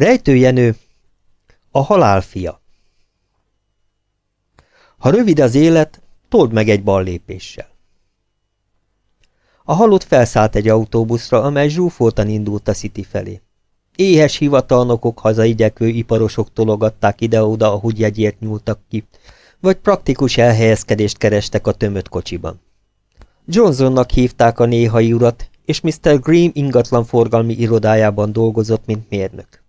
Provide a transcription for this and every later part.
Rejtőjenő, a halál fia. Ha rövid az élet, told meg egy ballépéssel. A halott felszállt egy autóbuszra, amely zsúfoltan indult a City felé. Éhes hivatalnokok, hazaigyekvő iparosok tologatták ide-oda, ahogy jegyért nyúltak ki, vagy praktikus elhelyezkedést kerestek a tömött kocsiban. Johnsonnak hívták a néhai urat, és Mr. Green ingatlan forgalmi irodájában dolgozott, mint mérnök.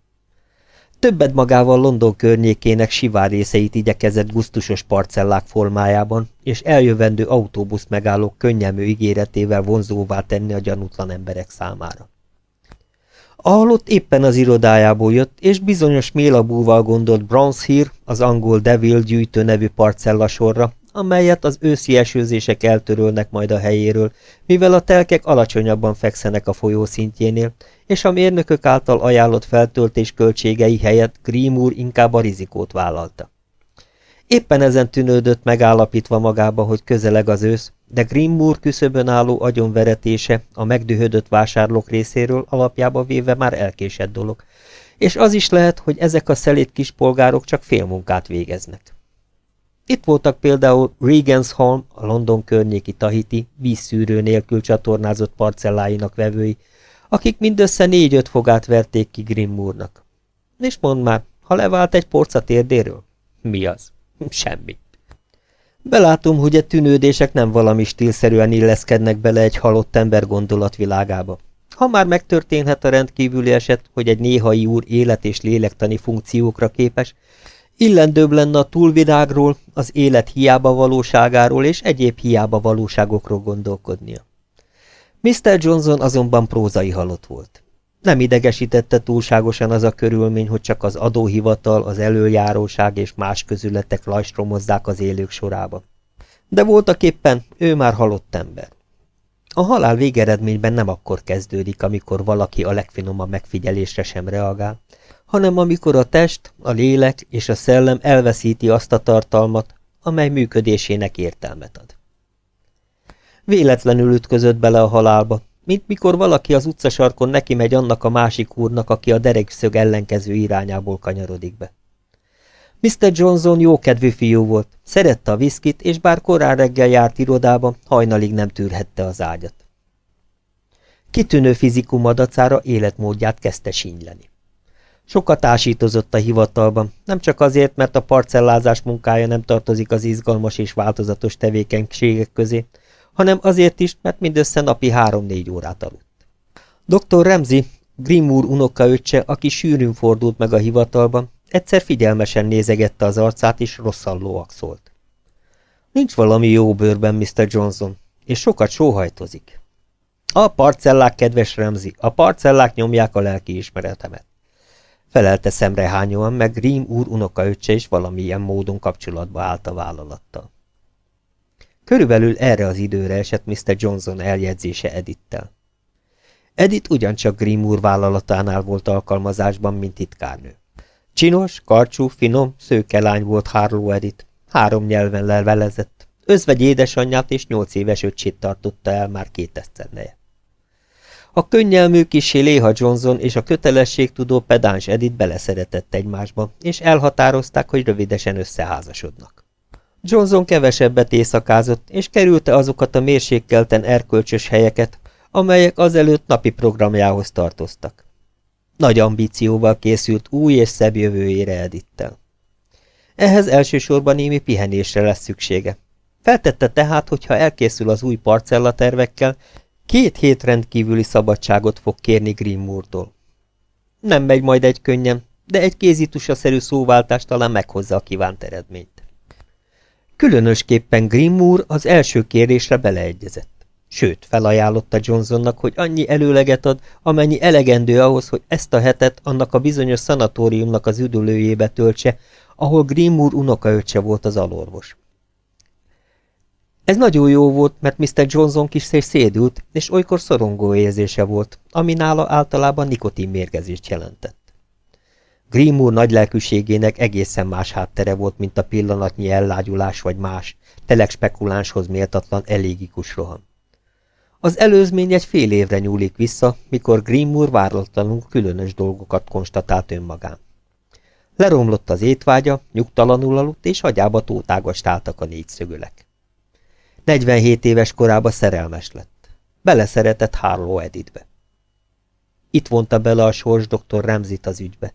Többet magával London környékének sivár részeit igyekezett gusztusos parcellák formájában, és eljövendő autóbusz megállók könnyelmű ígéretével vonzóvá tenni a gyanútlan emberek számára. A halott éppen az irodájából jött, és bizonyos mélabúval gondolt Bronze az angol Devil gyűjtő nevű parcella sorra, amelyet az őszi esőzések eltörölnek majd a helyéről, mivel a telkek alacsonyabban fekszenek a folyó szintjénél, és a mérnökök által ajánlott feltöltés költségei helyett Grimur inkább a rizikót vállalta. Éppen ezen tűnődött megállapítva magába, hogy közeleg az ősz, de Grimmur küszöbön álló agyonveretése a megdühödött vásárlók részéről alapjába véve már elkésett dolog, és az is lehet, hogy ezek a szelét kispolgárok csak félmunkát végeznek. Itt voltak például Regensholm, a London környéki Tahiti, vízszűrő nélkül csatornázott parcelláinak vevői, akik mindössze négy-öt fogát verték ki Grimmúrnak. És mondd már, ha levált egy porca térdéről? Mi az? Semmi. Belátom, hogy a tűnődések nem valami stílszerűen illeszkednek bele egy halott ember gondolatvilágába. Ha már megtörténhet a rendkívüli eset, hogy egy néhai úr élet- és lélektani funkciókra képes, illendőbb lenne a túlvilágról, az élet hiába valóságáról és egyéb hiába valóságokról gondolkodnia. Mr. Johnson azonban prózai halott volt. Nem idegesítette túlságosan az a körülmény, hogy csak az adóhivatal, az előjáróság és más közületek lajstromozzák az élők sorába. De voltak éppen ő már halott ember. A halál végeredményben nem akkor kezdődik, amikor valaki a legfinomabb megfigyelésre sem reagál, hanem amikor a test, a lélek és a szellem elveszíti azt a tartalmat, amely működésének értelmet ad. Véletlenül ütközött bele a halálba, mint mikor valaki az utcasarkon neki megy annak a másik úrnak, aki a derekszög ellenkező irányából kanyarodik be. Mr. Johnson jókedvű fiú volt, szerette a viszkit, és bár korán reggel járt irodába, hajnalig nem tűrhette az ágyat. Kitűnő fizikum adacára életmódját kezdte sínyleni. Sokat ásítozott a hivatalban, nem csak azért, mert a parcellázás munkája nem tartozik az izgalmas és változatos tevékenységek közé, hanem azért is, mert mindössze napi három-négy órát aludt. Dr. Remzi, Grimúr unokaöccse, aki sűrűn fordult meg a hivatalban, egyszer figyelmesen nézegette az arcát, és rosszallóak szólt. Nincs valami jó bőrben, Mr. Johnson, és sokat sóhajtozik. A parcellák, kedves Remzi, a parcellák nyomják a lelki ismeretemet. Felelte szemrehányóan, meg Grim úr unokaöccse is valamilyen módon kapcsolatba állt a vállalattal. Körülbelül erre az időre esett Mr. Johnson eljegyzése Edittel. Edith ugyancsak Grimm úr vállalatánál volt alkalmazásban, mint titkárnő. Csinos, karcsú, finom, szőke lány volt Harlow Edith, három nyelven levelezett, özvegy édesanyját és nyolc éves öcsét tartotta el már két esztendeje. A könnyelmű kisé Léha Johnson és a kötelességtudó pedáns Edith beleszeretett egymásba, és elhatározták, hogy rövidesen összeházasodnak. Johnson kevesebbet éjszakázott, és kerülte azokat a mérsékelten erkölcsös helyeket, amelyek azelőtt napi programjához tartoztak. Nagy ambícióval készült új és szebb jövőjére Edittel. Ehhez elsősorban némi pihenésre lesz szüksége. Feltette tehát, hogy ha elkészül az új parcella tervekkel, két hét rendkívüli szabadságot fog kérni Grimmúrtól. Nem megy majd egy könnyen, de egy kézitusaszerű szóváltás talán meghozza a kívánt eredményt. Különösképpen Grimmúr az első kérésre beleegyezett. Sőt, felajánlotta Johnsonnak, hogy annyi előleget ad, amennyi elegendő ahhoz, hogy ezt a hetet annak a bizonyos szanatóriumnak az üdülőjébe töltse, ahol Grimmúr unokaöccse volt az alorvos. Ez nagyon jó volt, mert Mr. Johnson kis szédült, és olykor szorongó érzése volt, ami nála általában nikotinmérgezést jelentett. Grimm úr nagylelkűségének egészen más háttere volt, mint a pillanatnyi ellágyulás vagy más, telek spekulánshoz méltatlan elégikus roham. Az előzmény egy fél évre nyúlik vissza, mikor Grimmoor váratlanul különös dolgokat konstatált önmagán. Leromlott az étvágya, nyugtalanul aludt, és agyába tótágast álltak a négyszögölek. 47 éves korába szerelmes lett. Beleszeretett Harlow Edithbe. Itt vonta bele a sors dr. Remzit az ügybe.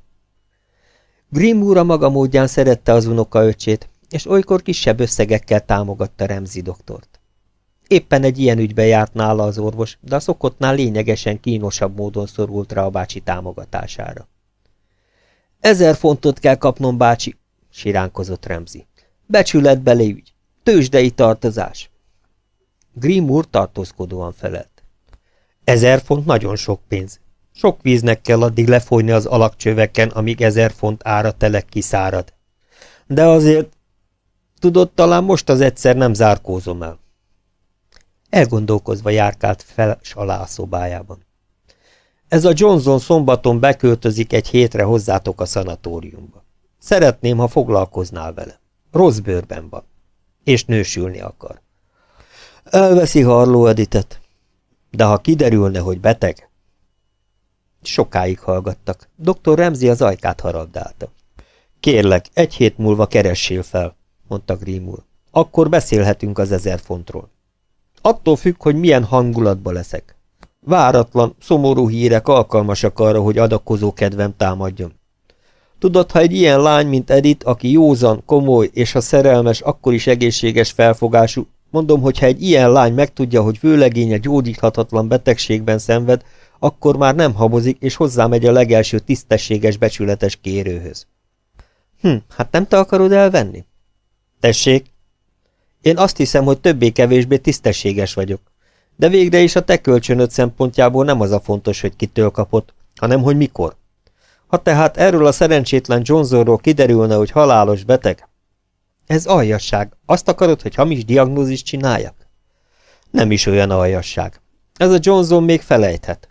Grimmoor a maga módján szerette az unoka öcsét, és olykor kisebb összegekkel támogatta Remzi doktort. Éppen egy ilyen ügybe járt nála az orvos, de a szokottnál lényegesen kínosabb módon szorult rá a bácsi támogatására. Ezer fontot kell kapnom, bácsi, siránkozott Remzi. Becsületbeli ügy, tőzsdei tartozás. Grimur tartózkodóan felelt. Ezer font nagyon sok pénz. Sok víznek kell addig lefolyni az alakcsöveken, amíg ezer font ára telek kiszárad. De azért, tudod, talán most az egyszer nem zárkózom el. Elgondolkozva járkált fel s alá a szobájában. Ez a Johnson szombaton beköltözik egy hétre hozzátok a szanatóriumba. Szeretném, ha foglalkoznál vele. Rossz bőrben van. És nősülni akar. Elveszi Harló Editet. De ha kiderülne, hogy beteg... Sokáig hallgattak. Dr. Remzi az ajkát harabdálta. Kérlek, egy hét múlva keressél fel, mondta Grimur. Akkor beszélhetünk az ezer fontról. Attól függ, hogy milyen hangulatba leszek. Váratlan, szomorú hírek alkalmasak arra, hogy adakozó kedvem támadjon. Tudod, ha egy ilyen lány, mint Edith, aki józan, komoly, és ha szerelmes, akkor is egészséges felfogású, mondom, hogy ha egy ilyen lány megtudja, hogy vőlegénye gyógyíthatatlan betegségben szenved, akkor már nem habozik, és hozzámegy a legelső tisztességes, becsületes kérőhöz. Hm, hát nem te akarod elvenni? Tessék? Én azt hiszem, hogy többé-kevésbé tisztességes vagyok. De végre is a te kölcsönöd szempontjából nem az a fontos, hogy kitől kapott, hanem hogy mikor. Ha tehát erről a szerencsétlen Johnsonról kiderülne, hogy halálos beteg, ez aljasság. Azt akarod, hogy hamis diagnózist csináljak? Nem is olyan aljasság. Ez a Johnson még felejthet.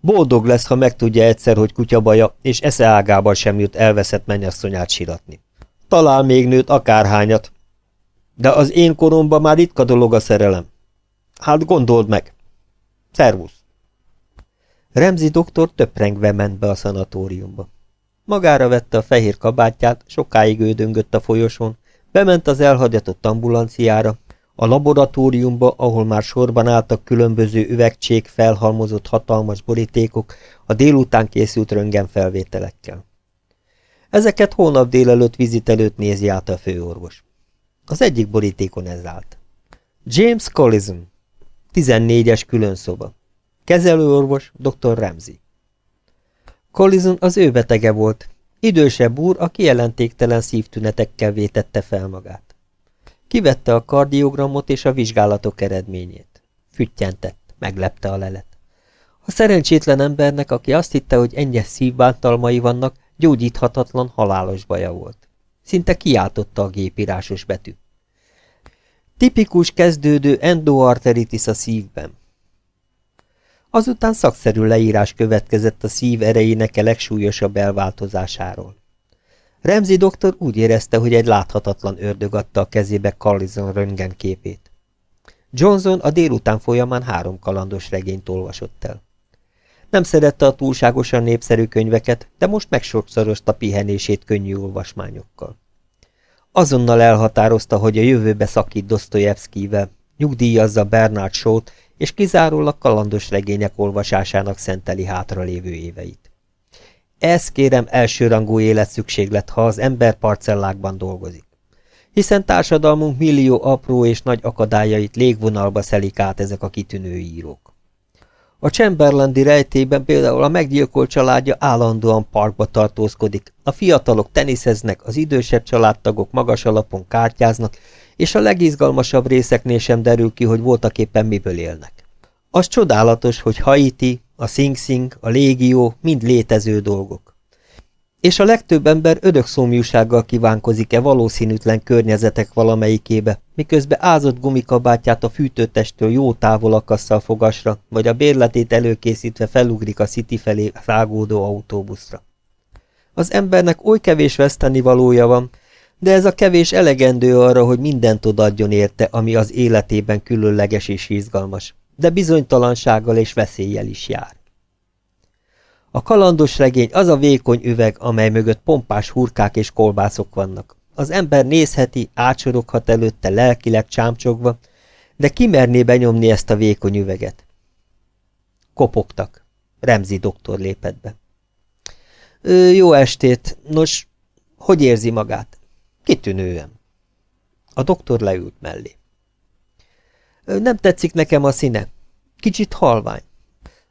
Boldog lesz, ha megtudja egyszer, hogy kutyabaja, és esze ágában sem jut elveszett mennyasszonyát siratni. Talál még nőt akárhányat. De az én koromban már ritka dolog a szerelem. Hát gondold meg. Szervusz. Remzi doktor töprengve ment be a szanatóriumba. Magára vette a fehér kabátját, sokáig ődöngött a folyosón, bement az elhagyatott ambulanciára, a laboratóriumba, ahol már sorban álltak különböző üvegcsék felhalmozott hatalmas borítékok a délután készült röntgenfelvételekkel. Ezeket hónap délelőtt vizit előtt nézi át a főorvos. Az egyik borítékon ez állt. James Collison, 14-es különszoba. Kezelőorvos dr. Ramsey. Collison az ő betege volt, idősebb úr, a kijelentéktelen szívtünetekkel vétette fel magát. Kivette a kardiogramot és a vizsgálatok eredményét. Füttyentett, meglepte a lelet. A szerencsétlen embernek, aki azt hitte, hogy ennyi szívbántalmai vannak, gyógyíthatatlan, halálos baja volt. Szinte kiáltotta a gépírásos betű. Tipikus kezdődő endoarteritis a szívben. Azután szakszerű leírás következett a szív erejének a legsúlyosabb elváltozásáról. Remzi doktor úgy érezte, hogy egy láthatatlan ördög adta a kezébe Carlison röntgen képét. Johnson a délután folyamán három kalandos regényt olvasott el. Nem szerette a túlságosan népszerű könyveket, de most megsokszorozta pihenését könnyű olvasmányokkal. Azonnal elhatározta, hogy a jövőbe szakít Dostoyevskivel, nyugdíjazza Bernard Shaw-t, és kizárólag kalandos regények olvasásának szenteli hátralévő éveit. Ez kérem elsőrangú életszükséglet, ha az ember parcellákban dolgozik. Hiszen társadalmunk millió apró és nagy akadályait légvonalba szelik át ezek a kitűnő írók. A Chamberlandi rejtében például a meggyilkolt családja állandóan parkba tartózkodik, a fiatalok teniszeznek, az idősebb családtagok magas alapon kártyáznak, és a legizgalmasabb részeknél sem derül ki, hogy voltak éppen miből élnek. Az csodálatos, hogy Haiti, a Sing Sing, a légió mind létező dolgok. És a legtöbb ember ödökszomjúsággal kívánkozik-e valószínűtlen környezetek valamelyikébe, miközben ázott gumikabátját a fűtőtestől jó távol akasszal fogasra, vagy a bérletét előkészítve felugrik a City felé rágódó autóbuszra. Az embernek oly kevés veszteni valója van, de ez a kevés elegendő arra, hogy mindent odadjon érte, ami az életében különleges és izgalmas de bizonytalansággal és veszéllyel is jár. A kalandos regény az a vékony üveg, amely mögött pompás hurkák és kolbászok vannak. Az ember nézheti, átsoroghat előtte lelkileg csámcsogva, de kimerné benyomni ezt a vékony üveget? Kopogtak. Remzi doktor lépett be. Ö, jó estét. Nos, hogy érzi magát? Kitűnően. A doktor leült mellé. Nem tetszik nekem a színe. Kicsit halvány.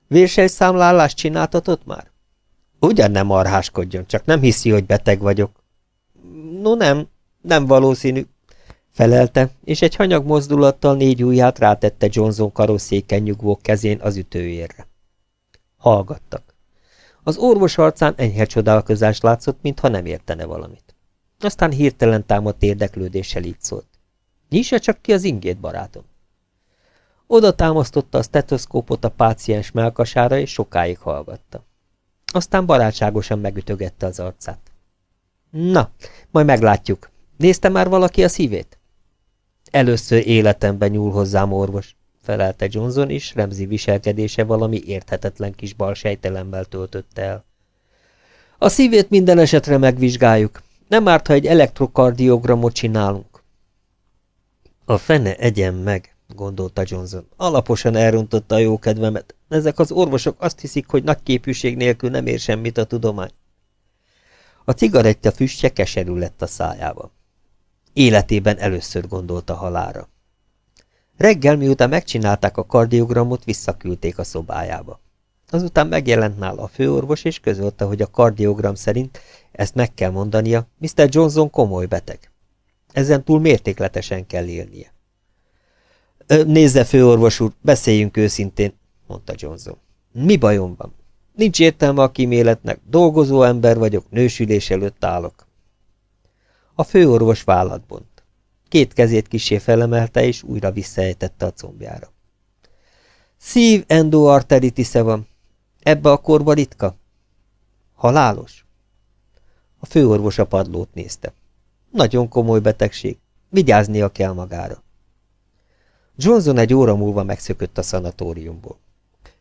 Vérsejszámlálást csináltatott már? Ugyan nem arháskodjon, csak nem hiszi, hogy beteg vagyok. No nem, nem valószínű, felelte, és egy hanyag mozdulattal négy ujját rátette Johnson karosszéken nyugvó kezén az ütőérre. Hallgattak. Az orvos arcán enyhe csodálkozás látszott, mintha nem értene valamit. Aztán hirtelen támadt érdeklődéssel így szólt. Nyissa csak ki az ingét, barátom. Oda támasztotta a stetoszkópot a páciens melkasára, és sokáig hallgatta. Aztán barátságosan megütögette az arcát. Na, majd meglátjuk. Nézte már valaki a szívét? Először életemben nyúl hozzám orvos, felelte Johnson, és Remzi viselkedése valami érthetetlen kis balsejtelemmel töltötte el. A szívét minden esetre megvizsgáljuk. Nem árt, ha egy elektrokardiogramot csinálunk. A fene egyen meg, gondolta Johnson. Alaposan elrontotta a jó kedvemet. Ezek az orvosok azt hiszik, hogy nagy képűség nélkül nem ér semmit a tudomány. A cigaretta füstje keserű lett a szájába. Életében először gondolta halára. Reggel, miután megcsinálták a kardiogramot, visszaküldték a szobájába. Azután megjelent nála a főorvos, és közölte, hogy a kardiogram szerint, ezt meg kell mondania, Mr. Johnson komoly beteg. Ezen túl mértékletesen kell élnie. Nézze, főorvos úr, beszéljünk őszintén, mondta Johnson. Mi bajom van? Nincs értelme a kíméletnek, dolgozó ember vagyok, nősülés előtt állok. A főorvos vállat bont. Két kezét kisé felemelte, és újra visszaejtette a combjára. Szív endoarteritisze van. Ebbe a korba ritka? Halálos? A főorvos a padlót nézte. Nagyon komoly betegség. Vigyáznia kell magára. Johnson egy óra múlva megszökött a szanatóriumból.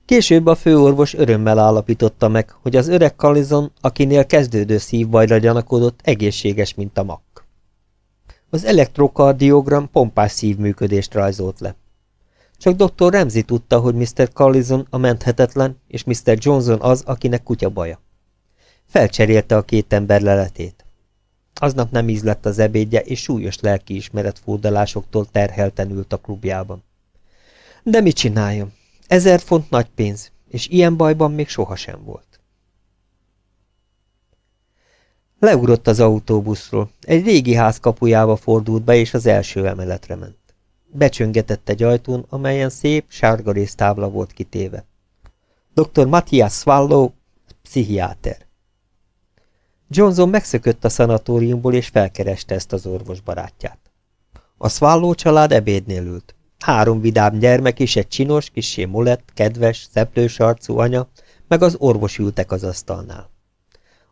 Később a főorvos örömmel állapította meg, hogy az öreg Kalizon, akinél kezdődő szívbajra gyanakodott, egészséges, mint a mak. Az elektrokardiogram pompás szívműködést rajzolt le. Csak dr. Ramsey tudta, hogy Mr. Collison a menthetetlen, és Mr. Johnson az, akinek kutya baja. Felcserélte a két ember leletét. Aznap nem ízlett az ebédje, és súlyos lelkiismeret fúdalásoktól terhelten ült a klubjában. De mit csináljon? Ezer font nagy pénz, és ilyen bajban még sohasem volt. Leugrott az autóbuszról, egy régi ház kapujába fordult be, és az első emeletre ment. Becsöngetett egy ajtón, amelyen szép, sárga tábla volt kitéve. Dr. Matthias Swallow, pszichiáter. Johnson megszökött a szanatóriumból, és felkereste ezt az orvos barátját. A Swallow család ebédnél ült. Három vidám gyermek és egy csinos, kisé molett, kedves, szeplős arcú anya, meg az orvos ültek az asztalnál.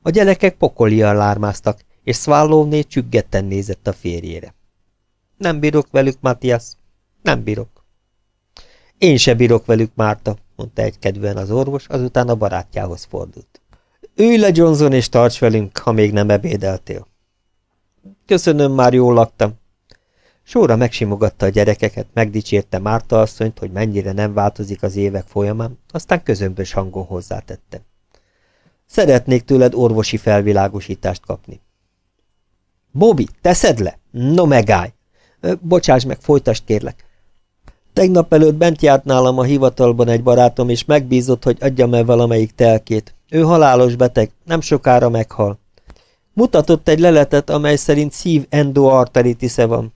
A gyerekek pokolian lármáztak, és Swallowné csüggetten nézett a férjére. Nem bírok velük, Matthias. Nem bírok. Én se bírok velük, Márta, mondta egykedvűen az orvos, azután a barátjához fordult. Ülj le, Johnson, és tarts velünk, ha még nem ebédeltél. Köszönöm, már jól laktam. Sóra megsimogatta a gyerekeket, megdicsérte Márta asszonyt, hogy mennyire nem változik az évek folyamán, aztán közömbös hangon hozzátette. Szeretnék tőled orvosi felvilágosítást kapni. Bobby, teszed le? No megállj! Bocsáss meg, folytasd kérlek. Tegnap előtt bent járt nálam a hivatalban egy barátom, és megbízott, hogy adjam el valamelyik telkét. Ő halálos beteg, nem sokára meghal. Mutatott egy leletet, amely szerint szív endoarteritisze van.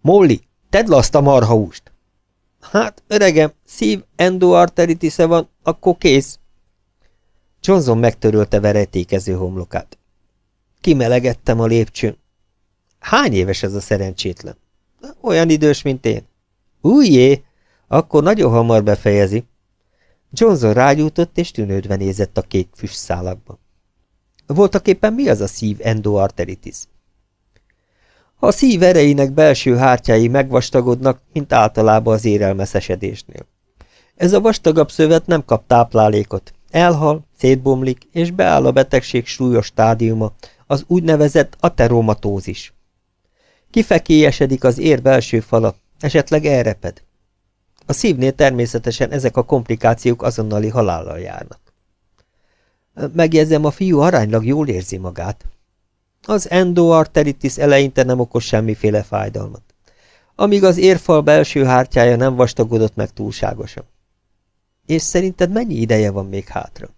Molly, tedd azt a marhahúst! Hát, öregem, szív endoarteritisze van, akkor kész. Johnson megtörölte verejtékező homlokát. Kimelegettem a lépcsőn. Hány éves ez a szerencsétlen? Olyan idős, mint én. Újjé, akkor nagyon hamar befejezi. Johnson rágyújtott, és tűnődve nézett a kék füstszálakba. Voltak éppen mi az a szív endoarteritis? A szív erejének belső hártyái megvastagodnak, mint általában az érelmeszesedésnél. Ez a vastagabb szövet nem kap táplálékot, elhal, szétbomlik, és beáll a betegség súlyos stádiuma, az úgynevezett ateromatózis. Kifekélyesedik az ér belső fala, esetleg elreped. A szívnél természetesen ezek a komplikációk azonnali halállal járnak. Megjegyzem, a fiú aránylag jól érzi magát. Az endoarteritis eleinte nem okoz semmiféle fájdalmat, amíg az érfal belső hártyája nem vastagodott meg túlságosan. És szerinted mennyi ideje van még hátra?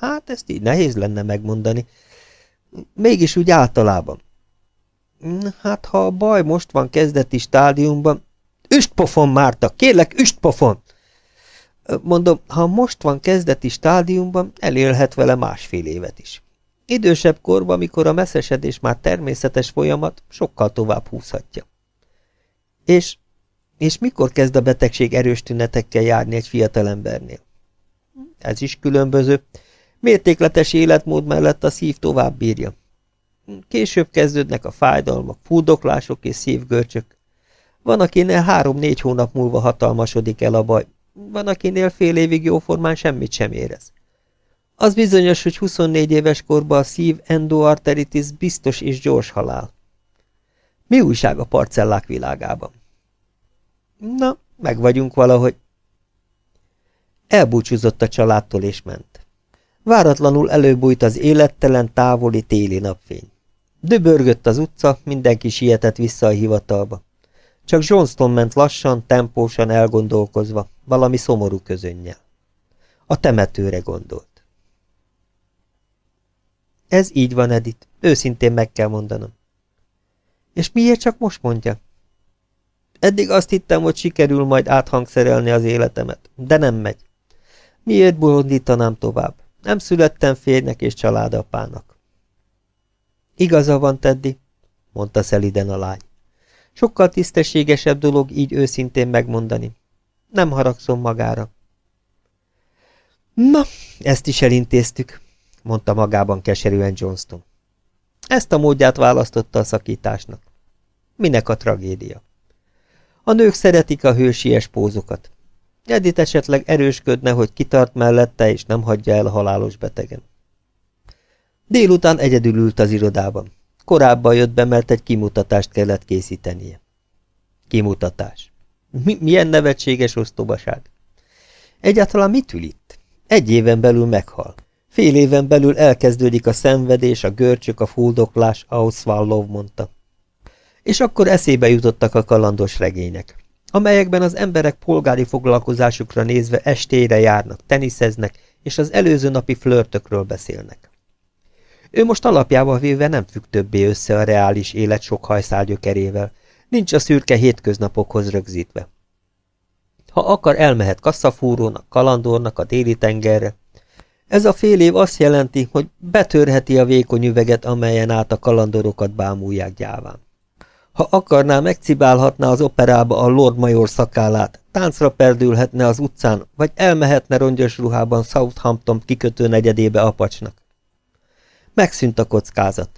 Hát ezt így nehéz lenne megmondani. Mégis úgy általában. Hát ha a baj most van kezdeti stádiumban... Üstpofon, Márta! Kérlek, üstpofon! Mondom, ha most van kezdeti stádiumban, elélhet vele másfél évet is. Idősebb korban, mikor a messzesedés már természetes folyamat, sokkal tovább húzhatja. És, és mikor kezd a betegség erős tünetekkel járni egy fiatalembernél? Ez is különböző. Mértékletes életmód mellett a szív tovább bírja. Később kezdődnek a fájdalmak, fúdoklások és szívgörcsök. Van, akinél három-négy hónap múlva hatalmasodik el a baj, van, akinél fél évig jóformán semmit sem érez. Az bizonyos, hogy 24 éves korban a szív endoarteritis biztos és gyors halál. Mi újság a parcellák világában? Na, meg vagyunk valahogy. Elbúcsúzott a családtól és ment. Váratlanul előbújt az élettelen, távoli téli napfény. Döbörgött az utca, mindenki sietett vissza a hivatalba. Csak Johnston ment lassan, tempósan elgondolkozva, valami szomorú közönnyel. A temetőre gondolt. Ez így van, Edith. Őszintén meg kell mondanom. És miért csak most mondja? Eddig azt hittem, hogy sikerül majd áthangszerelni az életemet, de nem megy. Miért bolondítanám tovább? Nem születtem férnek és családapának. Igaza van, Teddy, mondta szeliden a lány. Sokkal tisztességesebb dolog így őszintén megmondani. Nem haragszom magára. Na, ezt is elintéztük, mondta magában keserűen Johnston. Ezt a módját választotta a szakításnak. Minek a tragédia? A nők szeretik a hősies pózokat. Edith esetleg erősködne, hogy kitart mellette, és nem hagyja el halálos betegen. Délután egyedül ült az irodában. Korábban jött be, mert egy kimutatást kellett készítenie. Kimutatás. Mi, milyen nevetséges osztobaság. Egyáltalán mit ül itt? Egy éven belül meghal. Fél éven belül elkezdődik a szenvedés, a görcsök, a fuldoklás, ahogy Swallow mondta. És akkor eszébe jutottak a kalandos regények, amelyekben az emberek polgári foglalkozásukra nézve estére járnak, teniszeznek, és az előző napi flörtökről beszélnek. Ő most alapjával véve nem függ többé össze a reális élet sok hajszálgyökerével, nincs a szürke hétköznapokhoz rögzítve. Ha akar, elmehet kasszafúrónak, kalandornak a déli tengerre, ez a fél év azt jelenti, hogy betörheti a vékony üveget, amelyen át a kalandorokat bámulják gyáván. Ha akarná, megcibálhatná az operába a Lord Major szakállát, táncra perdülhetne az utcán, vagy elmehetne rongyos ruhában Southampton kikötő negyedébe apacsnak. Megszűnt a kockázat.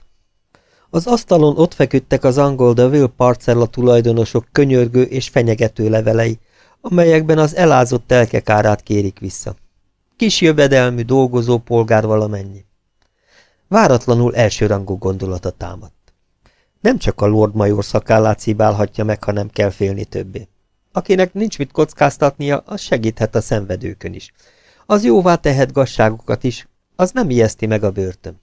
Az asztalon ott feküdtek az angol Deville parcella tulajdonosok könyörgő és fenyegető levelei, amelyekben az elázott telkek árát kérik vissza. Kis jövedelmű, dolgozó polgár valamennyi. Váratlanul elsőrangú gondolata támadt. Nem csak a Lord Major szakállát szibálhatja meg, hanem kell félni többé. Akinek nincs mit kockáztatnia, az segíthet a szenvedőkön is. Az jóvá tehet gazságokat is, az nem ijeszti meg a börtön.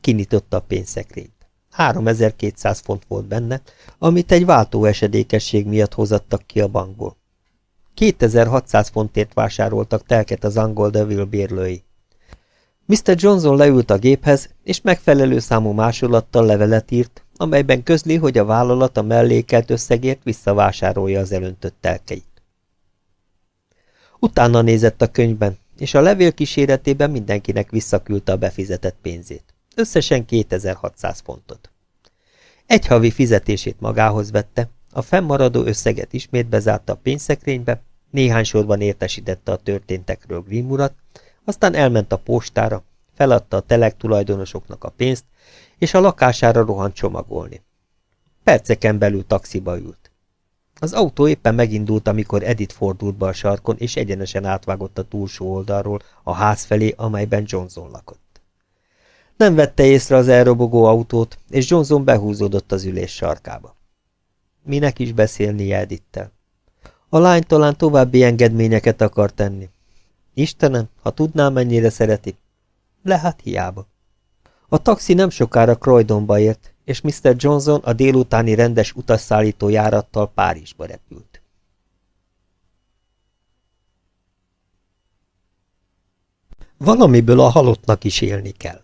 Kinyitotta a pénzszekrényt. 3200 font volt benne, amit egy váltóesedékesség miatt hozattak ki a bankból. 2600 fontért vásároltak telket az angol Devil bérlői. Mr. Johnson leült a géphez, és megfelelő számú másolattal levelet írt, amelyben közli, hogy a vállalat a mellékelt összegért visszavásárolja az elöntött telkeit. Utána nézett a könyvben, és a levél kíséretében mindenkinek visszaküldte a befizetett pénzét. Összesen 2600 fontot. Egy havi fizetését magához vette, a fennmaradó összeget ismét bezárta a pénzszekrénybe, néhány sorban értesítette a történtekről Grimm urat, aztán elment a postára, feladta a telek tulajdonosoknak a pénzt, és a lakására rohant csomagolni. Perceken belül taxiba ült. Az autó éppen megindult, amikor Edith fordult be a sarkon, és egyenesen átvágott a túlsó oldalról a ház felé, amelyben Johnson lakott. Nem vette észre az elrobogó autót, és Johnson behúzódott az ülés sarkába. Minek is beszélni Edittel? A lány talán további engedményeket akar tenni. Istenem, ha tudnám, mennyire szereti. Le hát hiába. A taxi nem sokára Croydonba ért, és Mr. Johnson a délutáni rendes utasszállító járattal Párizsba repült. Valamiből a halottnak is élni kell.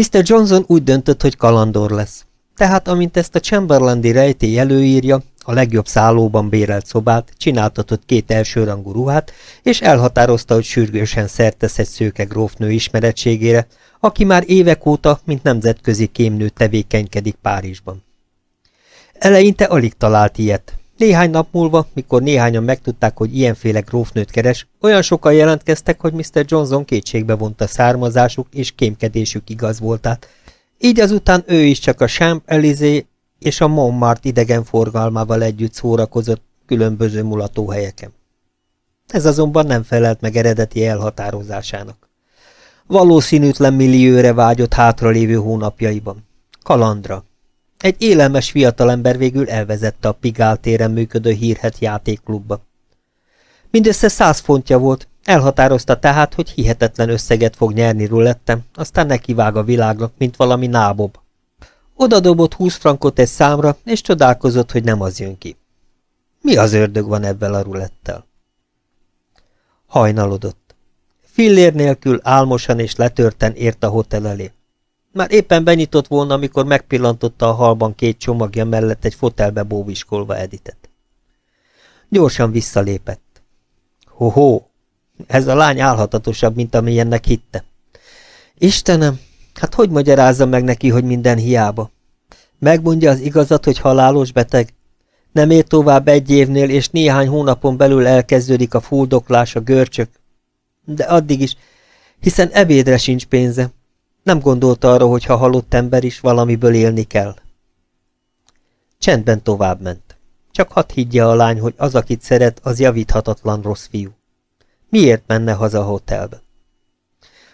Mr. Johnson úgy döntött, hogy kalandor lesz. Tehát, amint ezt a Chamberlandi rejtély előírja, a legjobb szállóban bérelt szobát, csináltatott két elsőrangú ruhát, és elhatározta, hogy sürgősen szertesz egy szőke grófnő ismeretségére, aki már évek óta, mint nemzetközi kémnő tevékenykedik Párizsban. Eleinte alig talált ilyet. Néhány nap múlva, mikor néhányan megtudták, hogy ilyenféle grófnőt keres, olyan sokan jelentkeztek, hogy Mr. Johnson kétségbe vonta származásuk és kémkedésük igaz voltát. Így azután ő is csak a Champ Elysée és a Montmartre idegenforgalmával együtt szórakozott különböző mulatóhelyeken. Ez azonban nem felelt meg eredeti elhatározásának. Valószínűtlen millióre vágyott hátralévő hónapjaiban. Kalandra. Egy élelmes fiatalember végül elvezette a Pigál téren működő hírhet játékklubba. Mindössze száz fontja volt, elhatározta tehát, hogy hihetetlen összeget fog nyerni rulettem, aztán nekivág a világnak, mint valami nábob. Oda dobott húsz frankot egy számra, és csodálkozott, hogy nem az jön ki. Mi az ördög van ebben a rulettel? Hajnalodott. Fillér nélkül álmosan és letörten ért a hotel elé. Már éppen benyitott volna, amikor megpillantotta a halban két csomagja mellett egy fotelbe bóviskolva Editet. Gyorsan visszalépett. Ho-ho, ez a lány álhatatosabb, mint amilyennek hitte. Istenem, Hát hogy magyarázza meg neki, hogy minden hiába? Megmondja az igazat, hogy halálos beteg? Nem ér tovább egy évnél, és néhány hónapon belül elkezdődik a fuldoklás, a görcsök. De addig is, hiszen ebédre sincs pénze. Nem gondolta arra, hogy ha halott ember is, valamiből élni kell. Csendben tovább ment. Csak hadd higgye a lány, hogy az, akit szeret, az javíthatatlan rossz fiú. Miért menne haza a hotelbe?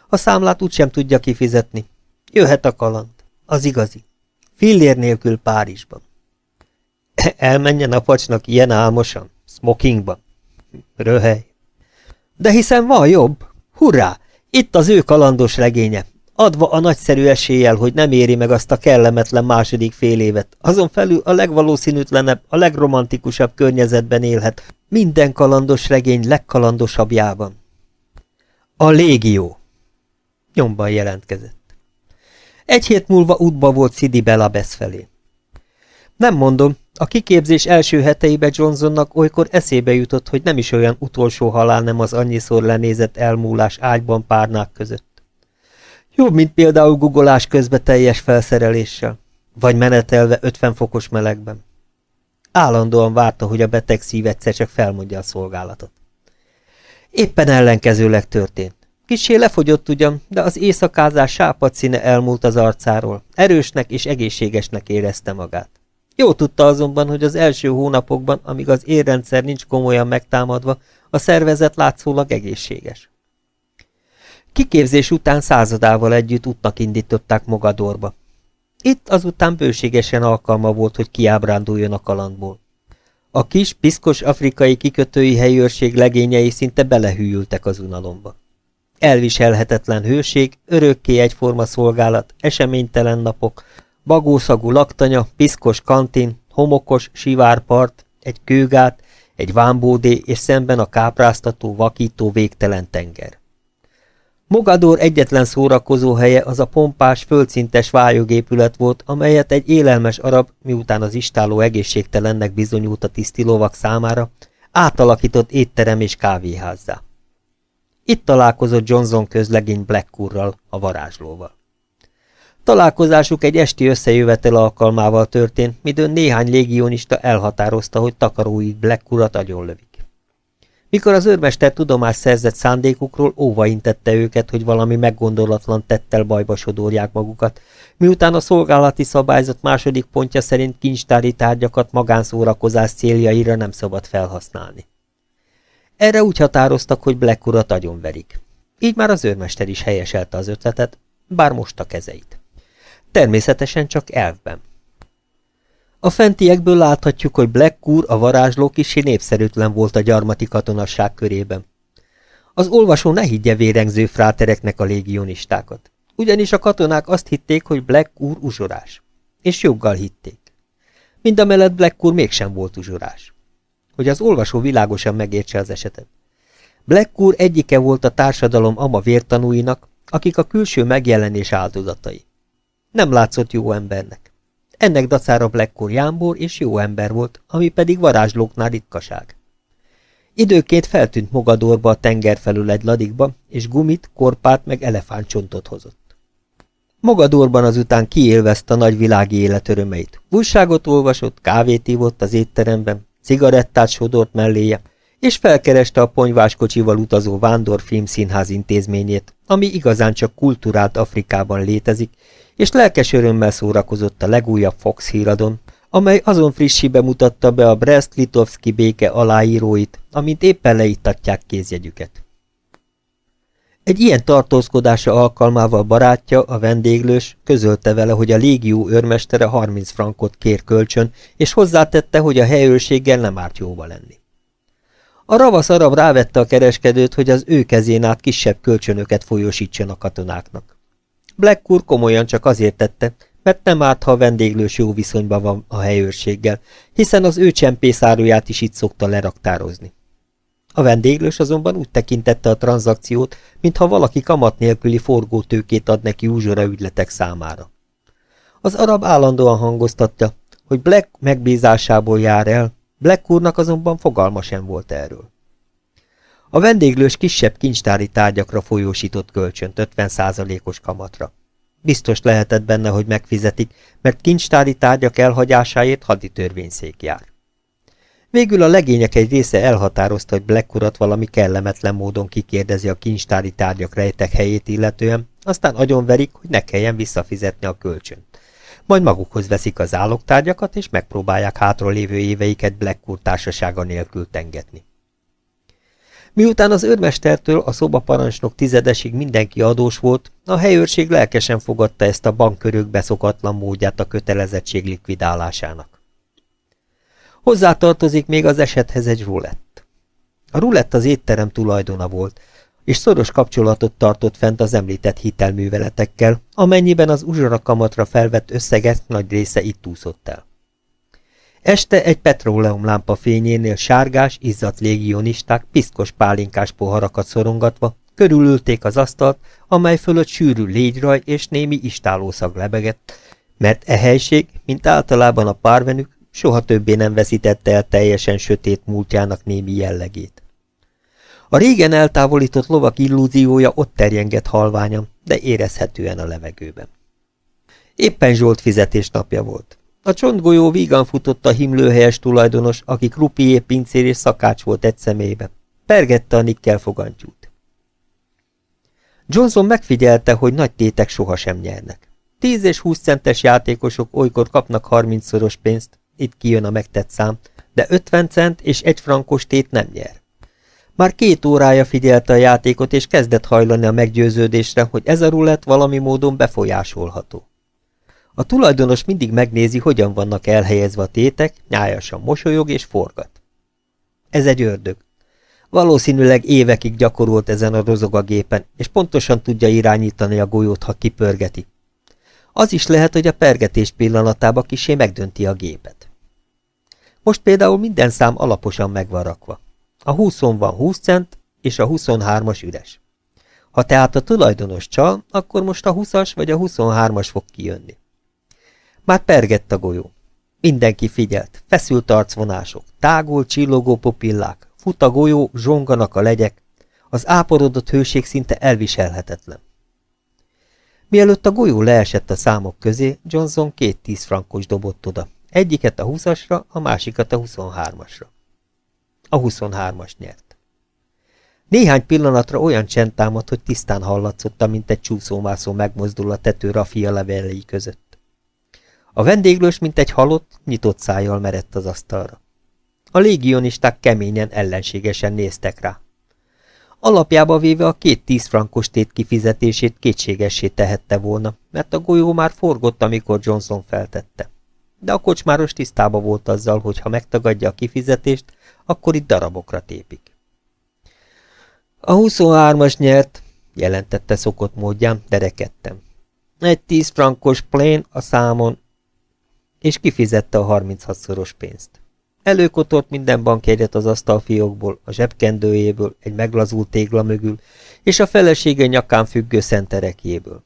A számlát úgysem tudja kifizetni. Jöhet a kaland. Az igazi. Fillér nélkül Párizsban. Elmenjen a pacsnak ilyen álmosan? Smokingban? Röhely. De hiszen van jobb. Hurrá! Itt az ő kalandos regénye. Adva a nagyszerű eséllyel, hogy nem éri meg azt a kellemetlen második fél évet. Azon felül a legvalószínűtlenebb, a legromantikusabb környezetben élhet. Minden kalandos regény legkalandosabbjában. A légió. Nyomban jelentkezett. Egy hét múlva útba volt Sidi Belabesz felé. Nem mondom, a kiképzés első heteibe Johnsonnak olykor eszébe jutott, hogy nem is olyan utolsó halál nem az annyiszor lenézett elmúlás ágyban párnák között. Jobb, mint például guggolás közben teljes felszereléssel, vagy menetelve 50 fokos melegben. Állandóan várta, hogy a beteg szív egyszer csak felmondja a szolgálatot. Éppen ellenkezőleg történt. Kissé lefogyott ugyan, de az éjszakázás sápad színe elmúlt az arcáról. Erősnek és egészségesnek érezte magát. Jó tudta azonban, hogy az első hónapokban, amíg az érrendszer nincs komolyan megtámadva, a szervezet látszólag egészséges. Kiképzés után századával együtt útnak indították Mogadorba. Itt azután bőségesen alkalma volt, hogy kiábránduljon a kalandból. A kis, piszkos afrikai kikötői helyőrség legényei szinte belehűltek az unalomba. Elviselhetetlen hőség, örökké egyforma szolgálat, eseménytelen napok, bagószagú laktanya, piszkos kantin, homokos, sivárpart, egy kőgát, egy vámbódé és szemben a kápráztató, vakító végtelen tenger. Mogador egyetlen szórakozó helye az a pompás, földszintes vályogépület volt, amelyet egy élelmes arab, miután az istáló egészségtelennek bizonyult a tisztilovak számára, átalakított étterem és kávéházzá. Itt találkozott Johnson közlegény Blackcourral, a varázslóval. Találkozásuk egy esti összejövetel alkalmával történt, midőn néhány légionista elhatározta, hogy takaróit Blackcourat agyonlövik. Mikor az őrmester tudomást szerzett szándékukról, óva intette őket, hogy valami meggondolatlan tettel bajba sodorják magukat, miután a szolgálati szabályzat második pontja szerint kincstári tárgyakat magánszórakozás céljaira nem szabad felhasználni. Erre úgy határoztak, hogy Black urat agyonverik. Így már az őrmester is helyeselte az ötletet, bár most a kezeit. Természetesen csak elvben. A fentiekből láthatjuk, hogy Black úr, a varázsló kisi népszerűtlen volt a gyarmati katonasság körében. Az olvasó ne higgye vérengző frátereknek a légionistákat. Ugyanis a katonák azt hitték, hogy Black úr uzsorás. És joggal hitték. Mindamellett Black úr mégsem volt uzsorás. Hogy az olvasó világosan megértse az esetet. Black úr egyike volt a társadalom ama vértanúinak, akik a külső megjelenés áldozatai. Nem látszott jó embernek. Ennek dacára Blackcore jámbor és jó ember volt, ami pedig varázslóknál ritkaság. Időként feltűnt Mogadorba a tenger felül egy ladikba, és gumit, korpát meg elefántcsontot hozott. Mogadorban azután kiélvezte a nagy világi élet örömeit. Újságot olvasott, kávét ívott az étteremben, cigarettát sodort melléje, és felkereste a ponyváskocsival utazó Vándor Filmszínház intézményét, ami igazán csak kultúrált Afrikában létezik, és lelkes örömmel szórakozott a legújabb Fox híradon, amely azon frissi bemutatta be a Brest-Litovski béke aláíróit, amint éppen leittatják kézjegyüket. Egy ilyen tartózkodása alkalmával barátja, a vendéglős, közölte vele, hogy a légió őrmestere 30 frankot kér kölcsön, és hozzátette, hogy a helyőrséggel nem árt jóba lenni. A ravasz arab rávette a kereskedőt, hogy az ő kezén át kisebb kölcsönöket folyosítson a katonáknak. Black úr komolyan csak azért tette, mert nem árt, ha a vendéglős jó viszonyban van a helyőrséggel, hiszen az ő csempészáruját is itt szokta leraktározni. A vendéglős azonban úgy tekintette a tranzakciót, mintha valaki kamat nélküli forgótőkét ad neki úzsora ügyletek számára. Az arab állandóan hangoztatja, hogy Black megbízásából jár el, Black úrnak azonban fogalma sem volt erről. A vendéglős kisebb kincstári tárgyakra folyósított kölcsönt 50%-os kamatra. Biztos lehetett benne, hogy megfizetik, mert kincstári tárgyak elhagyásáért haditörvényszék jár. Végül a legények egy része elhatározta, hogy Black urat valami kellemetlen módon kikérdezi a kincstári tárgyak rejtek helyét illetően, aztán agyonverik, hogy ne kelljen visszafizetni a kölcsönt. Majd magukhoz veszik az állogtárgyakat, és megpróbálják hátra lévő éveiket Black úr társasága nélkül tengetni. Miután az őrmestertől a szobaparancsnok tizedesig mindenki adós volt, a helyőrség lelkesen fogadta ezt a bankkörök beszokatlan módját a kötelezettség likvidálásának. Hozzátartozik még az esethez egy rulett. A rulett az étterem tulajdona volt, és szoros kapcsolatot tartott fent az említett hitelműveletekkel, amennyiben az uzsorakamatra felvett összeget nagy része itt úszott el. Este egy petróleumlámpa fényénél sárgás, izzadt légionisták piszkos pálinkás poharakat szorongatva körülülték az asztalt, amely fölött sűrű légyraj és némi istálószag lebegett, mert e helység, mint általában a párvenük, soha többé nem veszítette el teljesen sötét múltjának némi jellegét. A régen eltávolított lovak illúziója ott terjengett halványan, de érezhetően a levegőben. Éppen Zsolt fizetés napja volt. A csontgolyó vígan futott a himlőhelyes tulajdonos, aki krupié, pincér és szakács volt egy személybe. Pergette a nikkel fogantyút. Johnson megfigyelte, hogy nagy tétek sohasem nyernek. 10 és 20 centes játékosok olykor kapnak 30-szoros pénzt, itt kijön a megtett szám, de 50 cent és egy frankos tét nem nyer. Már két órája figyelte a játékot, és kezdett hajlani a meggyőződésre, hogy ez a rulett valami módon befolyásolható. A tulajdonos mindig megnézi, hogyan vannak elhelyezve a tétek, nyájasan mosolyog és forgat. Ez egy ördög. Valószínűleg évekig gyakorolt ezen a rozogagépen, és pontosan tudja irányítani a golyót, ha kipörgeti. Az is lehet, hogy a pergetés pillanatában kisé megdönti a gépet. Most például minden szám alaposan megvan rakva. A 20 van 20 cent, és a 23-as üres. Ha tehát a tulajdonos csal, akkor most a 20-as vagy a 23-as fog kijönni. Már pergett a golyó. Mindenki figyelt, feszült arcvonások, tágul, csillogó popillák, fut a golyó, zsonganak a legyek, az áporodott hőség szinte elviselhetetlen. Mielőtt a golyó leesett a számok közé, Johnson két tíz frankos dobott oda, egyiket a 20-asra, a másikat a 23-asra. A 23-as nyert. Néhány pillanatra olyan csend támadt, hogy tisztán hallatszott, mint egy csúszómászó megmozdul a tető rafia levelei között. A vendéglős, mint egy halott, nyitott szájjal merett az asztalra. A légionisták keményen, ellenségesen néztek rá. Alapjába véve a két tíz frankos tét kifizetését kétségessé tehette volna, mert a golyó már forgott, amikor Johnson feltette. De a kocsmáros tisztába volt azzal, hogy ha megtagadja a kifizetést, akkor itt darabokra tépik. A 23-as nyert, jelentette szokott módján, de rekedtem. Egy 10 frankos plén a számon, és kifizette a 36-szoros pénzt. Előkotort minden bankjegyet az asztalfiókból, a zsebkendőjéből, egy meglazult tégla mögül, és a felesége nyakán függő szenterekjéből.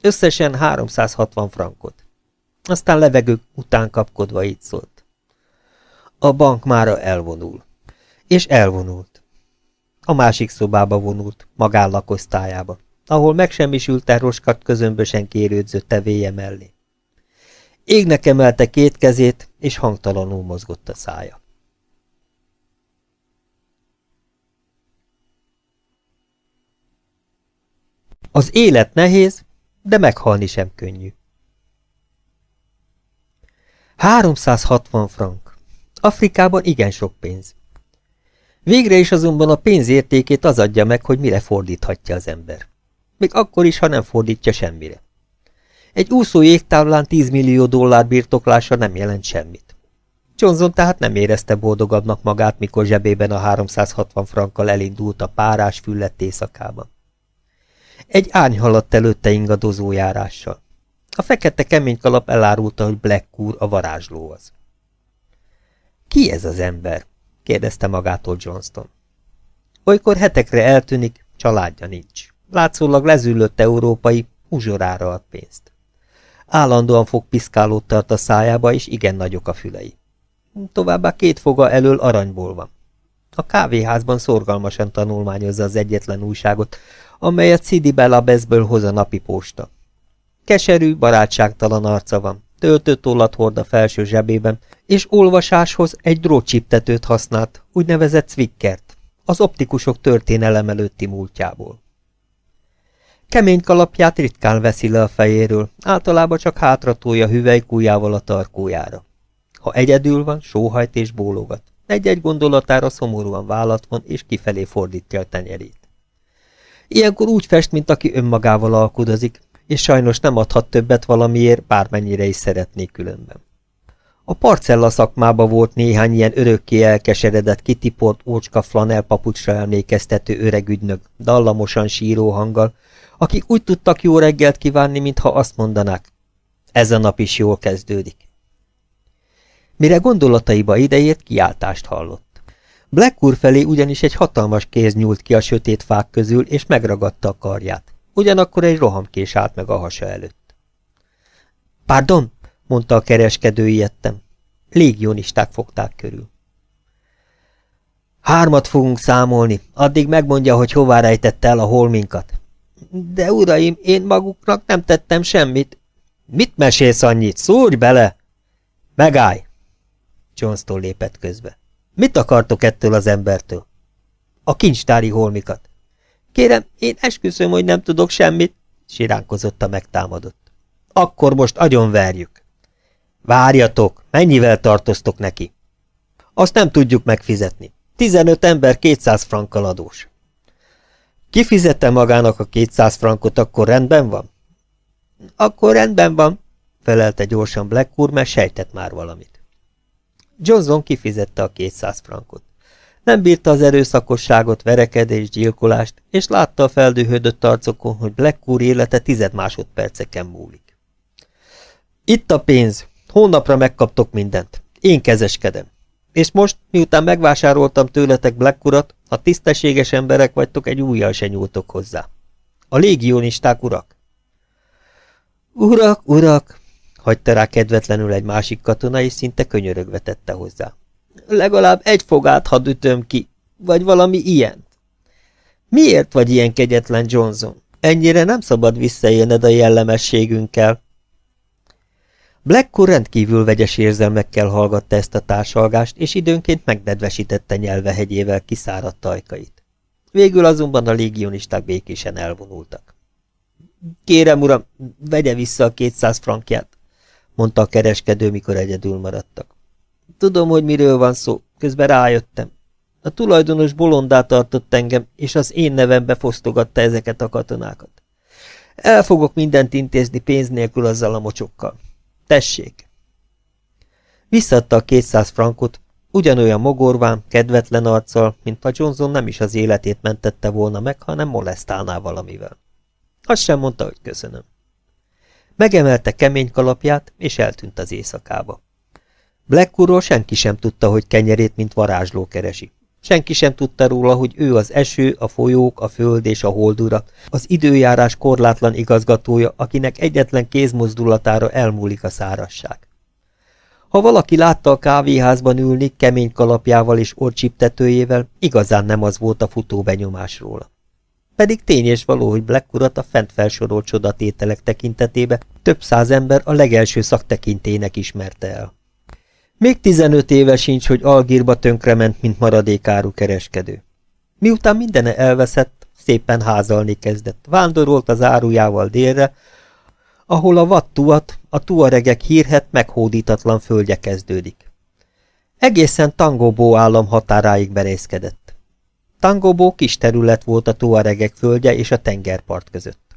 Összesen 360 frankot. Aztán levegők után kapkodva így szólt. A bank mára elvonul. És elvonult. A másik szobába vonult, magánlakosztályába, ahol megsemmisült roskat közömbösen kérődzött tevéje mellé. Égnek emelte két kezét, és hangtalanul mozgott a szája. Az élet nehéz, de meghalni sem könnyű. 360 frank. Afrikában igen sok pénz. Végre is azonban a pénz értékét az adja meg, hogy mire fordíthatja az ember. Még akkor is, ha nem fordítja semmire. Egy úszó jégtávlán 10 millió dollár birtoklása nem jelent semmit. Johnson tehát nem érezte boldogabbnak magát, mikor zsebében a 360 frankkal elindult a párás füllett éjszakában. Egy ány haladt előtte ingadozó járással. A fekete kemény kalap elárulta, hogy Black Cool a varázsló az. Ki ez az ember? kérdezte magától Johnston. Olykor hetekre eltűnik, családja nincs. Látszólag lezüllött európai, uzsorára ad pénzt. Állandóan fogpiszkálót tart a szájába, és igen nagyok a fülei. Továbbá két foga elől aranyból van. A kávéházban szorgalmasan tanulmányozza az egyetlen újságot, amelyet Sidi Belabezből hoz a napi posta. Keserű, barátságtalan arca van, töltött tollat hord a felső zsebében, és olvasáshoz egy drótcsiptetőt használt, úgynevezett Zwickert, az optikusok történelem előtti múltjából. Kemény kalapját ritkán veszi le a fejéről, általában csak hátratolja hüvelykújjával a tarkójára. Ha egyedül van, sóhajt és bólogat. Egy-egy gondolatára szomorúan vállat van, és kifelé fordítja a tenyerét. Ilyenkor úgy fest, mint aki önmagával alkudozik, és sajnos nem adhat többet valamiért, bármennyire is szeretnék különben. A parcella szakmába volt néhány ilyen örökké elkeseredett, kitiport ócska flanel papucsra emlékeztető öreg ügynök, dallamosan síró hanggal, akik úgy tudtak jó reggelt kívánni, mintha azt mondanák, ez a nap is jól kezdődik. Mire gondolataiba idejét, kiáltást hallott. Black úr felé ugyanis egy hatalmas kéz nyúlt ki a sötét fák közül, és megragadta a karját. Ugyanakkor egy rohamkés állt meg a hasa előtt. Pardon, mondta a kereskedő ijedtem. Légionisták fogták körül. Hármat fogunk számolni, addig megmondja, hogy hová rejtette el a holminkat. De uraim, én maguknak nem tettem semmit. Mit mesélsz annyit? Szúrj bele! Megállj! Johnston lépett közbe. Mit akartok ettől az embertől? A kincstári holmikat. Kérem, én esküszöm, hogy nem tudok semmit, siránkozott a megtámadott. Akkor most agyonverjük. Várjatok, mennyivel tartoztok neki? Azt nem tudjuk megfizetni. 15 ember 200 frankkal adós. Kifizette magának a 200 frankot, akkor rendben van? Akkor rendben van, felelte gyorsan Black úr, mert sejtett már valamit. Johnson kifizette a 200 frankot. Nem bírta az erőszakosságot, verekedést, gyilkolást, és látta a feldühödött arcokon, hogy Black élete tized másodperceken múlik. Itt a pénz, hónapra megkaptok mindent. Én kezeskedem. És most, miután megvásároltam tőletek Black urat, ha tisztességes emberek vagytok, egy újjal se nyúltok hozzá. A légionisták urak? Urak, urak, hagyta rá kedvetlenül egy másik katona, és szinte könyörögve tette hozzá. Legalább egy fogát hadd ütöm ki, vagy valami ilyent. Miért vagy ilyen kegyetlen, Johnson? Ennyire nem szabad visszaélned a jellemességünkkel. Blackcore rendkívül vegyes érzelmekkel hallgatta ezt a társalgást, és időnként megnedvesítette nyelvehegyével kiszáradt ajkait. Végül azonban a légionisták békésen elvonultak. Kérem, uram, vegye vissza a kétszáz frankját, mondta a kereskedő, mikor egyedül maradtak. Tudom, hogy miről van szó, közben rájöttem. A tulajdonos bolondá tartott engem, és az én nevembe fosztogatta ezeket a katonákat. El fogok mindent intézni pénz nélkül azzal a mocsokkal. Tessék! Visszadta a kétszáz frankot, ugyanolyan mogorván, kedvetlen arccal, mint a Johnson nem is az életét mentette volna meg, hanem molesztálná valamivel. Azt sem mondta, hogy köszönöm. Megemelte kemény kalapját, és eltűnt az éjszakába. Blackwoodról senki sem tudta, hogy kenyerét, mint varázsló keresi. Senki sem tudta róla, hogy ő az eső, a folyók, a föld és a holdura, az időjárás korlátlan igazgatója, akinek egyetlen kézmozdulatára elmúlik a szárasság. Ha valaki látta a kávéházban ülni kemény kalapjával és orcsiptetőjével, igazán nem az volt a futó benyomás róla. Pedig tény és való, hogy Black urat a fent felsorolt csodatételek tekintetébe több száz ember a legelső szaktekintének ismerte el. Még 15 éve sincs, hogy Algírba tönkrement, mint maradékáru kereskedő. Miután mindene elveszett, szépen házalni kezdett. Vándorolt az árujával délre, ahol a vattuat, a tuaregek hírhet meghódítatlan földje kezdődik. Egészen Tangobó állam határáig berészkedett. Tangobó kis terület volt a tuaregek földje és a tengerpart között.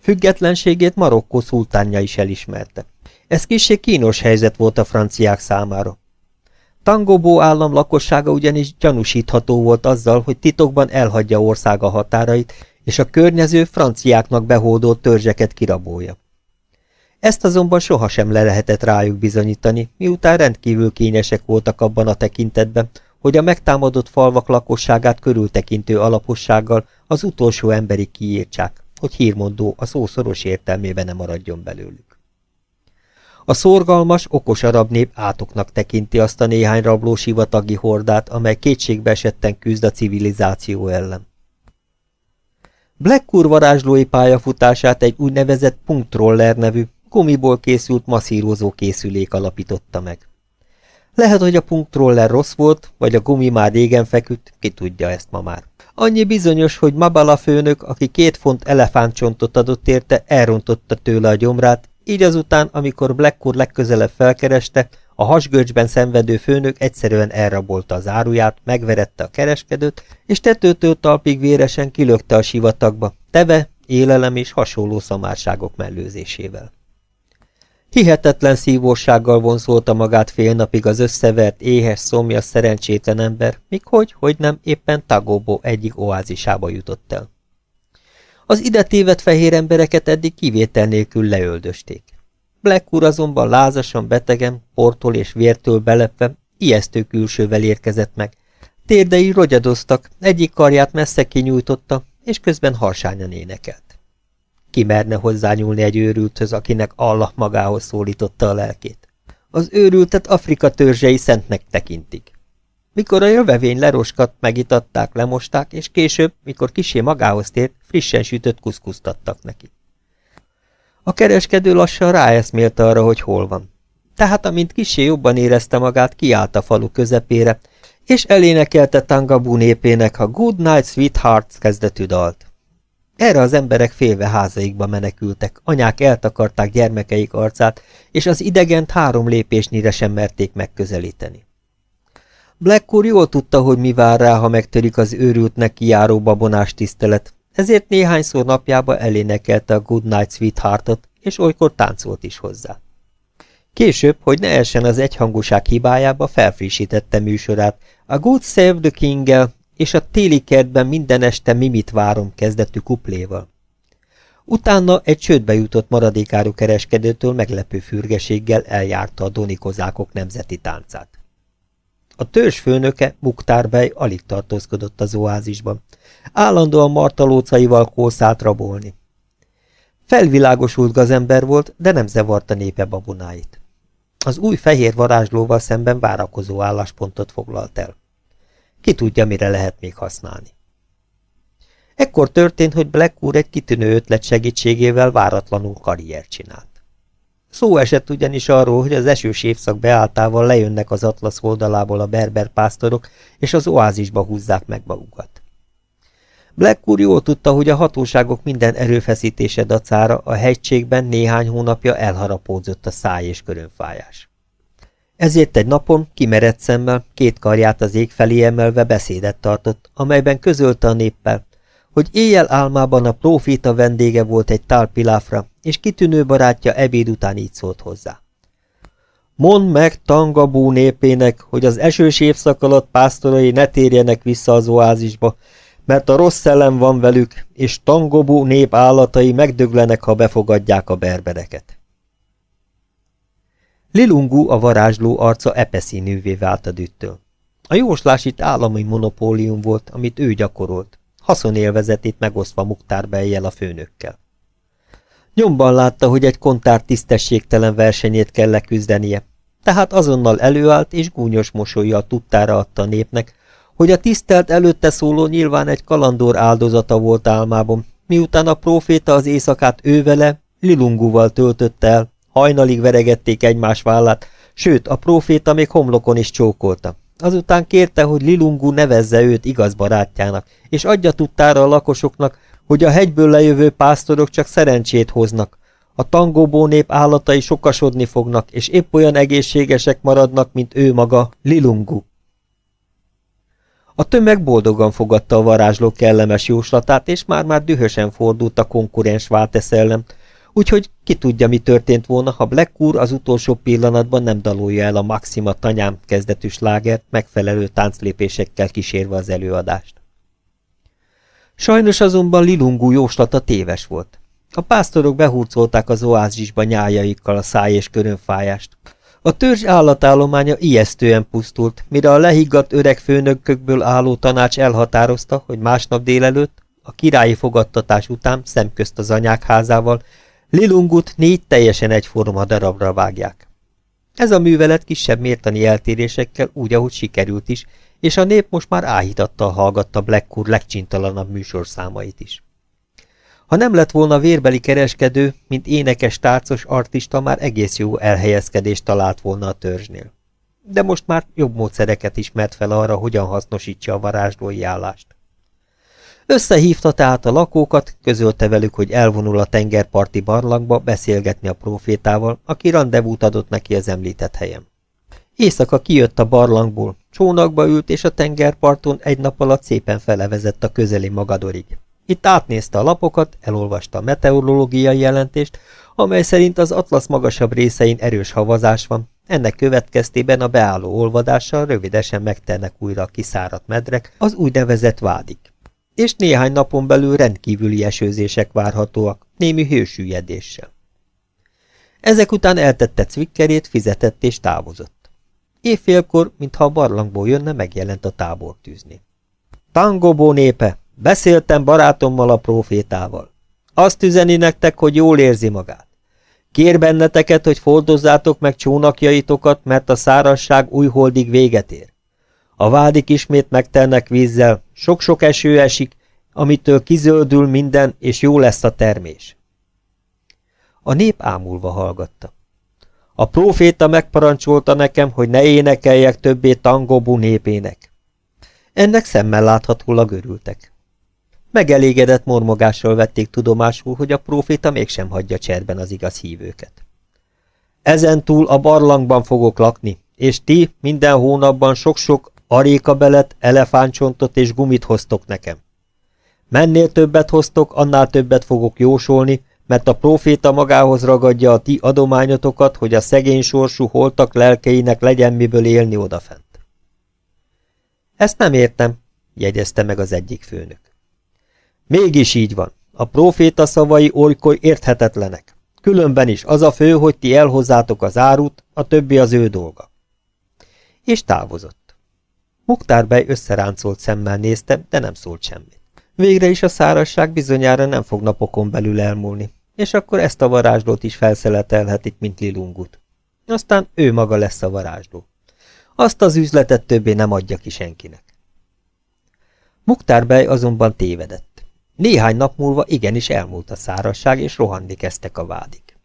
Függetlenségét Marokkó szultánja is elismerte. Ez kissé kínos helyzet volt a franciák számára. Tangobó állam lakossága ugyanis gyanúsítható volt azzal, hogy titokban elhagyja országa határait, és a környező franciáknak behódolt törzseket kirabolja. Ezt azonban sohasem le lehetett rájuk bizonyítani, miután rendkívül kényesek voltak abban a tekintetben, hogy a megtámadott falvak lakosságát körültekintő alapossággal az utolsó emberig kiírtsák, hogy hírmondó a szó szoros értelmében ne maradjon belőlük. A szorgalmas, okos arab nép átoknak tekinti azt a néhány rabló sivatagi hordát, amely kétségbe esetten küzd a civilizáció ellen. Black varázslói pályafutását egy úgynevezett punktroller nevű, gumiból készült masszírozó készülék alapította meg. Lehet, hogy a punktroller rossz volt, vagy a gumi már régen feküdt, ki tudja ezt ma már. Annyi bizonyos, hogy Mabala főnök, aki két font elefántcsontot adott érte, elrontotta tőle a gyomrát, így azután, amikor Blackwood legközelebb felkereste, a hasgörcsben szenvedő főnök egyszerűen elrabolta az áruját, megverette a kereskedőt, és tetőtől talpig véresen kilökte a sivatagba, teve, élelem és hasonló szamárságok mellőzésével. Hihetetlen szívósággal vonzolta magát fél napig az összevert, éhes, szomjas, szerencsétlen ember, míg hogy, hogy nem, éppen Tagóbó egyik oázisába jutott el. Az ide tévedt fehér embereket eddig kivétel nélkül leöldösték. Black úr azonban lázasan betegen, portól és vértől belepve, ijesztő külsővel érkezett meg. Térdei rogyadoztak, egyik karját messze kinyújtotta, és közben harsányan énekelt. Ki merne hozzányúlni egy őrülthöz, akinek Allah magához szólította a lelkét? Az őrültet Afrika törzsei szentnek tekintik. Mikor a jövevény leroskadt, megitatták, lemosták, és később, mikor kisé magához tért, frissen sütött kuszkusztattak neki. A kereskedő lassan ráeszmélte arra, hogy hol van. Tehát, amint kisé jobban érezte magát, kiállt a falu közepére, és elénekelte Tangabú népének a Good Night Sweethearts kezdetű dalt. Erre az emberek félve házaikba menekültek, anyák eltakarták gyermekeik arcát, és az idegent három lépésnyire sem merték megközelíteni. Blackcourt jól tudta, hogy mi vár rá, ha megtörik az őrültnek kijáró babonás tisztelet, ezért néhányszor napjába elénekelte a Good Night Sweetheartot, és olykor táncolt is hozzá. Később, hogy ne essen az egyhangúság hibájába, felfrissítette műsorát, a Good Save the king és a téli kertben minden este mimit várom kezdetű kupléval. Utána egy csődbe jutott maradékáru kereskedőtől meglepő fürgeséggel eljárta a donikozákok nemzeti táncát. A törzs főnöke, Muktárbej alig tartózkodott az oázisban. Állandóan martalócaival kószált rabolni. Felvilágosult gazember volt, de nem zavarta népe babonáit. Az új fehér varázslóval szemben várakozó álláspontot foglalt el. Ki tudja, mire lehet még használni. Ekkor történt, hogy Black úr egy kitűnő ötlet segítségével váratlanul karrier csinált. Szó esett ugyanis arról, hogy az esős évszak beáltával lejönnek az atlasz oldalából a berber pásztorok, és az oázisba húzzák meg magukat. Black úr jól tudta, hogy a hatóságok minden erőfeszítése dacára a hegységben néhány hónapja elharapódzott a száj és körönfájás. Ezért egy napon, kimerett szemmel, két karját az ég felé emelve beszédet tartott, amelyben közölte a néppel, hogy éjjel álmában a profita vendége volt egy tálpiláfra, és kitűnő barátja ebéd után így szólt hozzá. Mondd meg Tangabú népének, hogy az esős évszak alatt pásztorai ne térjenek vissza az oázisba, mert a rossz szellem van velük, és Tangobú nép állatai megdöglenek, ha befogadják a berbereket. Lilungu a varázsló arca epeszínűvé vált a düttől. A jóslás itt állami monopólium volt, amit ő gyakorolt, haszonélvezetét megosztva Muktárbejjel a főnökkel. Nyomban látta, hogy egy kontár tisztességtelen versenyét kell leküzdenie, tehát azonnal előállt és gúnyos mosolyjal tudtára adta népnek, hogy a tisztelt előtte szóló nyilván egy kalandor áldozata volt álmában, miután a próféta az éjszakát ővele, Lilunguval töltötte el, hajnalig veregették egymás vállát, sőt, a próféta még homlokon is csókolta. Azután kérte, hogy Lilungu nevezze őt igaz barátjának, és adja tudtára a lakosoknak, hogy a hegyből lejövő pásztorok csak szerencsét hoznak. A tangóbó nép állatai sokasodni fognak, és épp olyan egészségesek maradnak, mint ő maga, Lilungu. A tömeg boldogan fogadta a varázsló kellemes jóslatát, és már-már dühösen fordult a konkurens Váltesz ellen, úgyhogy ki tudja, mi történt volna, ha Black úr az utolsó pillanatban nem dalolja el a Maxima tanyám kezdetű slágert, megfelelő tánclépésekkel kísérve az előadást. Sajnos azonban Lilungú jóslata téves volt. A pásztorok behurcolták az oázisba nyájaikkal a száj és körönfájást. A törzs állatállománya ijesztően pusztult, mire a lehiggadt öreg főnökökből álló tanács elhatározta, hogy másnap délelőtt, a királyi fogadtatás után szemközt az anyák házával, Lilungut négy teljesen egyforma darabra vágják. Ez a művelet kisebb mértani eltérésekkel úgy, ahogy sikerült is, és a nép most már áhítattal hallgatta Black legcsintalanabb műsorszámait is. Ha nem lett volna vérbeli kereskedő, mint énekes tárcos artista, már egész jó elhelyezkedést talált volna a törzsnél. De most már jobb módszereket ismert fel arra, hogyan hasznosítsa a varázslói állást. Összehívta tehát a lakókat, közölte velük, hogy elvonul a tengerparti barlangba beszélgetni a profétával, aki rendezvút adott neki az említett helyen. Éjszaka kijött a barlangból, csónakba ült, és a tengerparton egy nap alatt szépen felevezett a közeli magadorig. Itt átnézte a lapokat, elolvasta a meteorológiai jelentést, amely szerint az Atlasz magasabb részein erős havazás van, ennek következtében a beálló olvadással rövidesen megternek újra a kiszáradt medrek, az úgynevezett vádik. És néhány napon belül rendkívüli esőzések várhatóak, némi hősüllyedéssel. Ezek után eltette cvikkerét, fizetett és távozott. Évfélkor, mintha a barlangból jönne, megjelent a tábortűzni. Tangobó népe, Beszéltem barátommal a profétával. Azt üzeni nektek, hogy jól érzi magát. Kér benneteket, hogy fordozzátok meg csónakjaitokat, mert a szárasság újholdig véget ér. A vádik ismét megtelnek vízzel, sok-sok eső esik, amitől kizöldül minden, és jó lesz a termés. A nép ámulva hallgatta. A próféta megparancsolta nekem, hogy ne énekeljek többé tangobú népének. Ennek szemmel láthatólag örültek. Megelégedett mormogással vették tudomásul, hogy a próféta mégsem hagyja cserben az igaz hívőket. Ezentúl a barlangban fogok lakni, és ti minden hónapban sok-sok arékabelet, elefántcsontot és gumit hoztok nekem. Mennél többet hoztok, annál többet fogok jósolni, mert a próféta magához ragadja a ti adományotokat, hogy a szegény sorsú holtak lelkeinek legyen miből élni odafent. Ezt nem értem, jegyezte meg az egyik főnök. Mégis így van. A próféta szavai olykor érthetetlenek. Különben is az a fő, hogy ti elhozzátok az árut, a többi az ő dolga. És távozott. Muktárbej összeráncolt szemmel nézte, de nem szólt semmit. Végre is a szárasság bizonyára nem fog napokon belül elmúlni, és akkor ezt a varázslót is felszeletelhetik, mint Lilungut. Aztán ő maga lesz a varázsló. Azt az üzletet többé nem adja ki senkinek. Muktárbej azonban tévedett. Néhány nap múlva igenis elmúlt a szárasság, és rohanni kezdtek a vádik.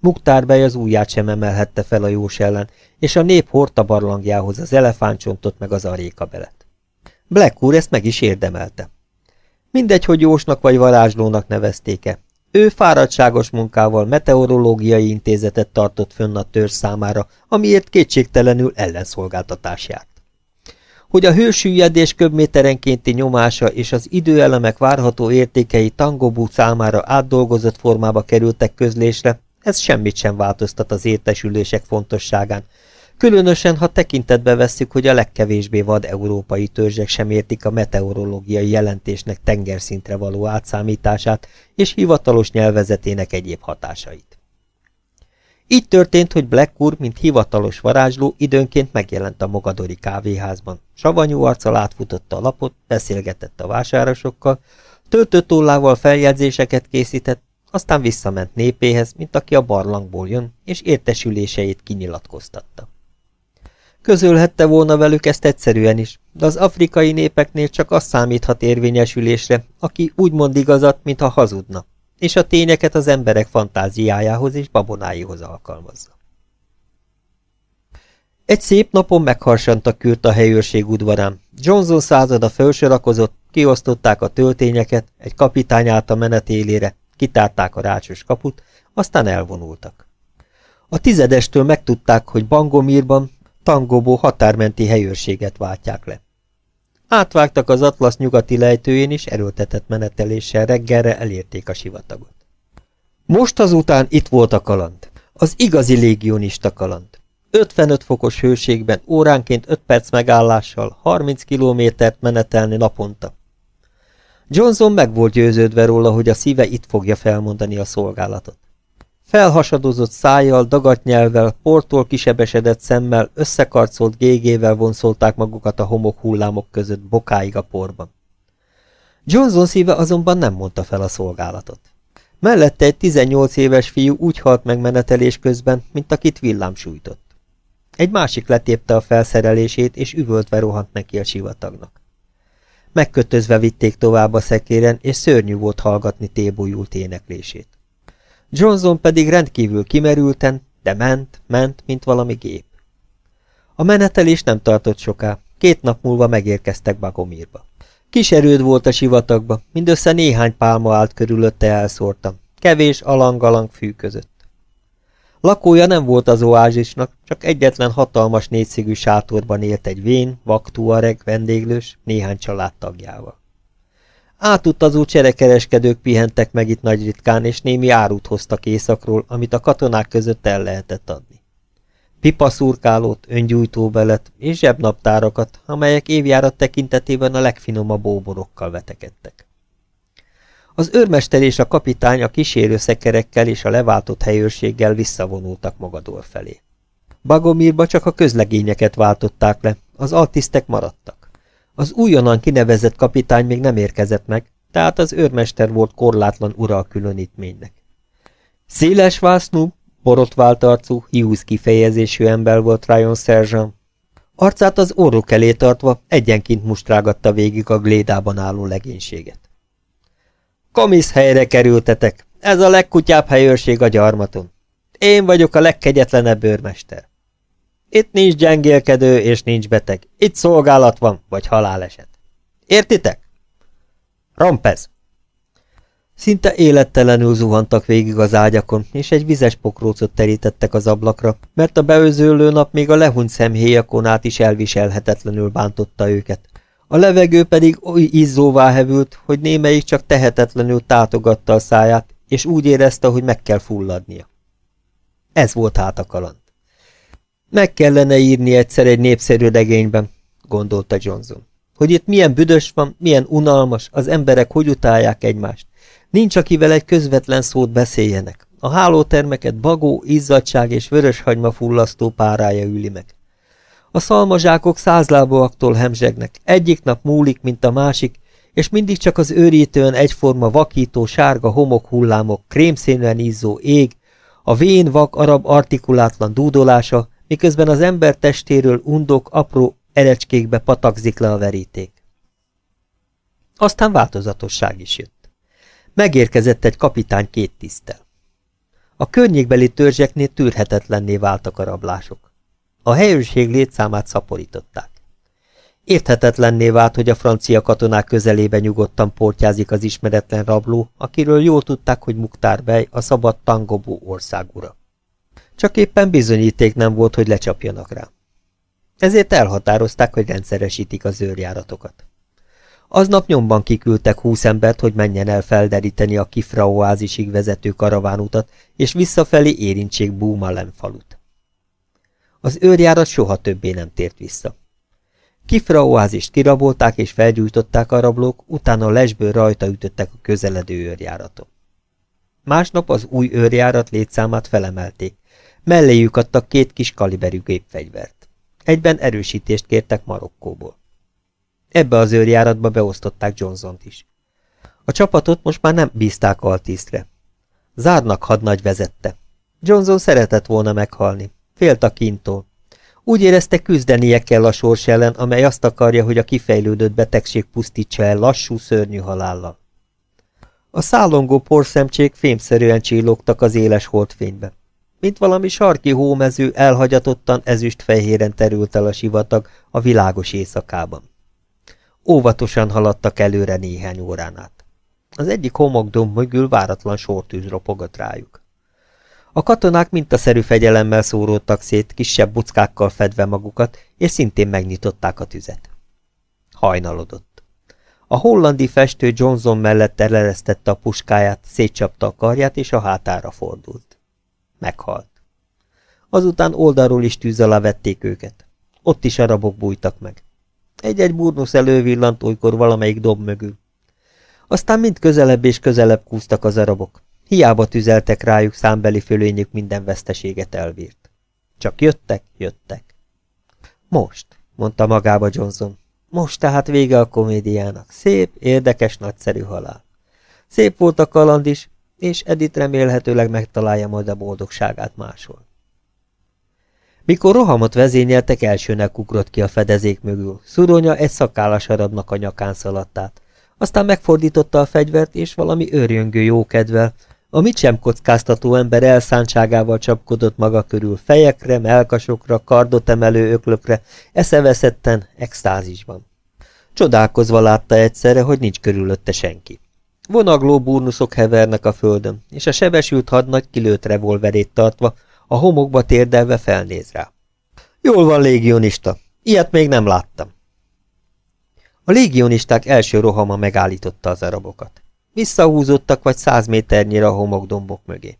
Muktárbej az ujját sem emelhette fel a jós ellen, és a nép hordta barlangjához az elefántcsontot meg az arékabelet. Black úr ezt meg is érdemelte. Mindegy, hogy jósnak vagy varázslónak nevezték-e. Ő fáradtságos munkával meteorológiai intézetet tartott fönn a törzs számára, amiért kétségtelenül ellenszolgáltatás járt. Hogy a hősüllyedés köbméterenkénti nyomása és az időelemek várható értékei Tangobú számára átdolgozott formába kerültek közlésre, ez semmit sem változtat az értesülések fontosságán, különösen, ha tekintetbe vesszük, hogy a legkevésbé vad európai törzsek sem értik a meteorológiai jelentésnek tengerszintre való átszámítását és hivatalos nyelvezetének egyéb hatásait. Így történt, hogy Black úr, mint hivatalos varázsló, időnként megjelent a Mogadori kávéházban. Savanyú arccal átfutotta a lapot, beszélgetett a vásárosokkal, töltőtollával feljegyzéseket készített, aztán visszament népéhez, mint aki a barlangból jön, és értesüléseit kinyilatkoztatta. Közölhette volna velük ezt egyszerűen is, de az afrikai népeknél csak az számíthat érvényesülésre, aki úgy mond igazat, mintha hazudna, és a tényeket az emberek fantáziájához és babonáihoz alkalmazza. Egy szép napon megharsantak kürt a helyőrség udvarán. Johnson százada fölsorakozott, kiosztották a töltényeket, egy kapitány állt a menetélére, kitárták a rácsos kaput, aztán elvonultak. A tizedestől megtudták, hogy Bangomírban, Tangobó határmenti helyőrséget váltják le. Átvágtak az Atlasz nyugati lejtőjén, és erőltetett meneteléssel reggelre elérték a sivatagot. Most azután itt volt a kaland. Az igazi légionista kaland. 55 fokos hőségben óránként 5 perc megállással 30 kilométert menetelni naponta. Johnson meg volt győződve róla, hogy a szíve itt fogja felmondani a szolgálatot. Felhasadozott szájjal, dagadt nyelvvel, portól kisebesedett szemmel, összekarcolt gégével vonszolták magukat a homok hullámok között, bokáig a porban. Johnson szíve azonban nem mondta fel a szolgálatot. Mellette egy 18 éves fiú úgy halt meg menetelés közben, mint akit villám sújtott. Egy másik letépte a felszerelését, és üvöltve rohant neki a sivatagnak. Megkötözve vitték tovább a szekéren, és szörnyű volt hallgatni tébújult éneklését. Johnson pedig rendkívül kimerülten, de ment, ment, mint valami gép. A menetelés nem tartott soká, két nap múlva megérkeztek Bagomírba. Kis erőd volt a sivatagba, mindössze néhány pálma állt körülötte elszórtam, kevés alang-alang fű között. Lakója nem volt az oázisnak, csak egyetlen hatalmas négyszigű sátorban élt egy vén, vaktuareg, vendéglős, néhány családtagjával. Átutazó cserekereskedők pihentek meg itt nagy ritkán, és némi árut hoztak északról, amit a katonák között el lehetett adni. Pipaszurkálót, öngyújtóbelet és zsebnaptárakat, amelyek évjárat tekintetében a legfinomabb óborokkal vetekedtek. Az őrmester és a kapitány a kísérő szekerekkel és a leváltott helyőrséggel visszavonultak Mogador felé. Bagomírba csak a közlegényeket váltották le, az altisztek maradtak. Az újonnan kinevezett kapitány még nem érkezett meg, tehát az őrmester volt korlátlan ura a különítménynek. Széles vásznú, borotvált arcú, hiúz kifejezésű ember volt Ryan Sergeant. Arcát az orruk elé tartva egyenként mustrágatta végig a glédában álló legénységet. Komisz helyre kerültetek, ez a legkutyább helyőrség a gyarmaton. Én vagyok a legkegyetlenebb őrmester. Itt nincs gyengélkedő és nincs beteg. Itt szolgálat van, vagy haláleset. Értitek? Rompez! Szinte élettelenül zuhantak végig az ágyakon, és egy vizes pokrócot terítettek az ablakra, mert a beőzőlő nap még a lehunyt szemhéjakon át is elviselhetetlenül bántotta őket. A levegő pedig oly izzóvá hevült, hogy némelyik csak tehetetlenül tátogatta a száját, és úgy érezte, hogy meg kell fulladnia. Ez volt hát a kaland. Meg kellene írni egyszer egy népszerű regényben, gondolta Johnson. Hogy itt milyen büdös van, milyen unalmas, az emberek hogy utálják egymást. Nincs, akivel egy közvetlen szót beszéljenek. A hálótermeket bagó, izzadság és vöröshagyma fullasztó párája üli meg. A szalmazsákok százlábúaktól hemzsegnek, egyik nap múlik, mint a másik, és mindig csak az őrítően egyforma vakító sárga homok hullámok, krémszínűen izzó ég, a vén vak arab artikulátlan dúdolása, miközben az ember testéről undok apró erecskékbe patakzik le a veríték. Aztán változatosság is jött. Megérkezett egy kapitány két tisztel. A környékbeli törzseknél tűrhetetlenné váltak a rablások. A helyőrség létszámát szaporították. Érthetetlenné vált, hogy a francia katonák közelébe nyugodtan portyázik az ismeretlen rabló, akiről jól tudták, hogy Muktár Bey a szabad Tangobó országura. Csak éppen bizonyíték nem volt, hogy lecsapjanak rá. Ezért elhatározták, hogy rendszeresítik az őrjáratokat. Aznap nyomban kiküldtek húsz embert, hogy menjen el felderíteni a Kifra oázisig vezető karavánutat, és visszafelé érintsék Búmalem falut. Az őrjárat soha többé nem tért vissza. Kifra oázist kirabolták és felgyújtották a rablók, utána lesből rajta ütöttek a közeledő őrjáraton. Másnap az új őrjárat létszámát felemelték, melléjük adtak két kis kaliberű gépfegyvert. Egyben erősítést kértek Marokkóból. Ebbe az őrjáratba beosztották Johnson-t is. A csapatot most már nem bízták altisztre. Zárnak hadnagy vezette. Johnson szeretett volna meghalni. Félt a kintól. Úgy érezte küzdenie kell a sors ellen, amely azt akarja, hogy a kifejlődött betegség pusztítsa el lassú, szörnyű halállal. A szállongó porszemcsék fémszerűen csillogtak az éles holdfénybe. Mint valami sarki hómező elhagyatottan ezüst-fehéren terült el a sivatag a világos éjszakában. Óvatosan haladtak előre néhány órán át. Az egyik homokdomb mögül váratlan sortűz ropogott rájuk. A katonák mintaszerű fegyelemmel szóródtak szét, kisebb buckákkal fedve magukat, és szintén megnyitották a tüzet. Hajnalodott. A hollandi festő Johnson mellett eleresztette a puskáját, szétcsapta a karját, és a hátára fordult. Meghalt. Azután oldalról is tűz alá vették őket. Ott is arabok bújtak meg. Egy-egy burnusz elővillant olykor valamelyik dob mögül. Aztán mind közelebb és közelebb kúztak az arabok. Hiába tüzeltek rájuk, számbeli fölényük minden veszteséget elvírt. Csak jöttek, jöttek. Most, mondta magába Johnson. Most tehát vége a komédiának. Szép, érdekes, nagyszerű halál. Szép volt a kaland is, és Edith remélhetőleg megtalálja majd a boldogságát máshol. Mikor rohamot vezényeltek, elsőnek ugrott ki a fedezék mögül. Szuronya egy szakállas arabnak a nyakán szaladtát. Aztán megfordította a fegyvert, és valami őrjöngő jókedvel, a mit sem kockáztató ember elszántságával csapkodott maga körül, fejekre, melkasokra, kardot emelő öklökre, eszeveszetten, extázisban. Csodálkozva látta egyszerre, hogy nincs körülötte senki. Vonagló burnuszok hevernek a földön, és a sebesült hadnagy kilőtt revolverét tartva, a homokba térdelve felnéz rá. Jól van, légionista, ilyet még nem láttam. A légionisták első rohama megállította az arabokat. Visszahúzottak vagy száz méternyire a homokdombok mögé.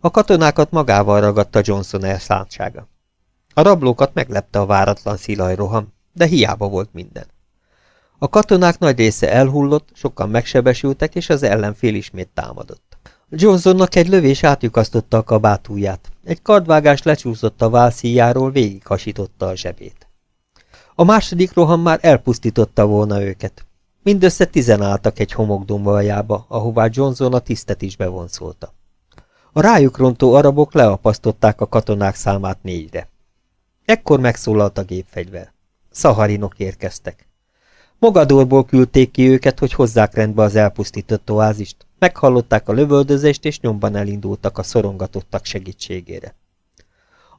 A katonákat magával ragadta Johnson elszántsága. A rablókat meglepte a váratlan szilaj roham, de hiába volt minden. A katonák nagy része elhullott, sokan megsebesültek, és az ellenfél ismét támadott. Johnsonnak egy lövés átjukasztotta a kabátúját, egy kardvágás lecsúszott a válszíjáról, végighasította a zsebét. A második roham már elpusztította volna őket. Mindössze tizen álltak egy homokdombaljába, ahová Johnson a tisztet is bevonszolta. A rájuk rontó arabok leapasztották a katonák számát négyre. Ekkor megszólalt a gépfegyver. Szaharinok érkeztek. Mogadorból küldték ki őket, hogy hozzák rendbe az elpusztított oázist. Meghallották a lövöldözést, és nyomban elindultak a szorongatottak segítségére.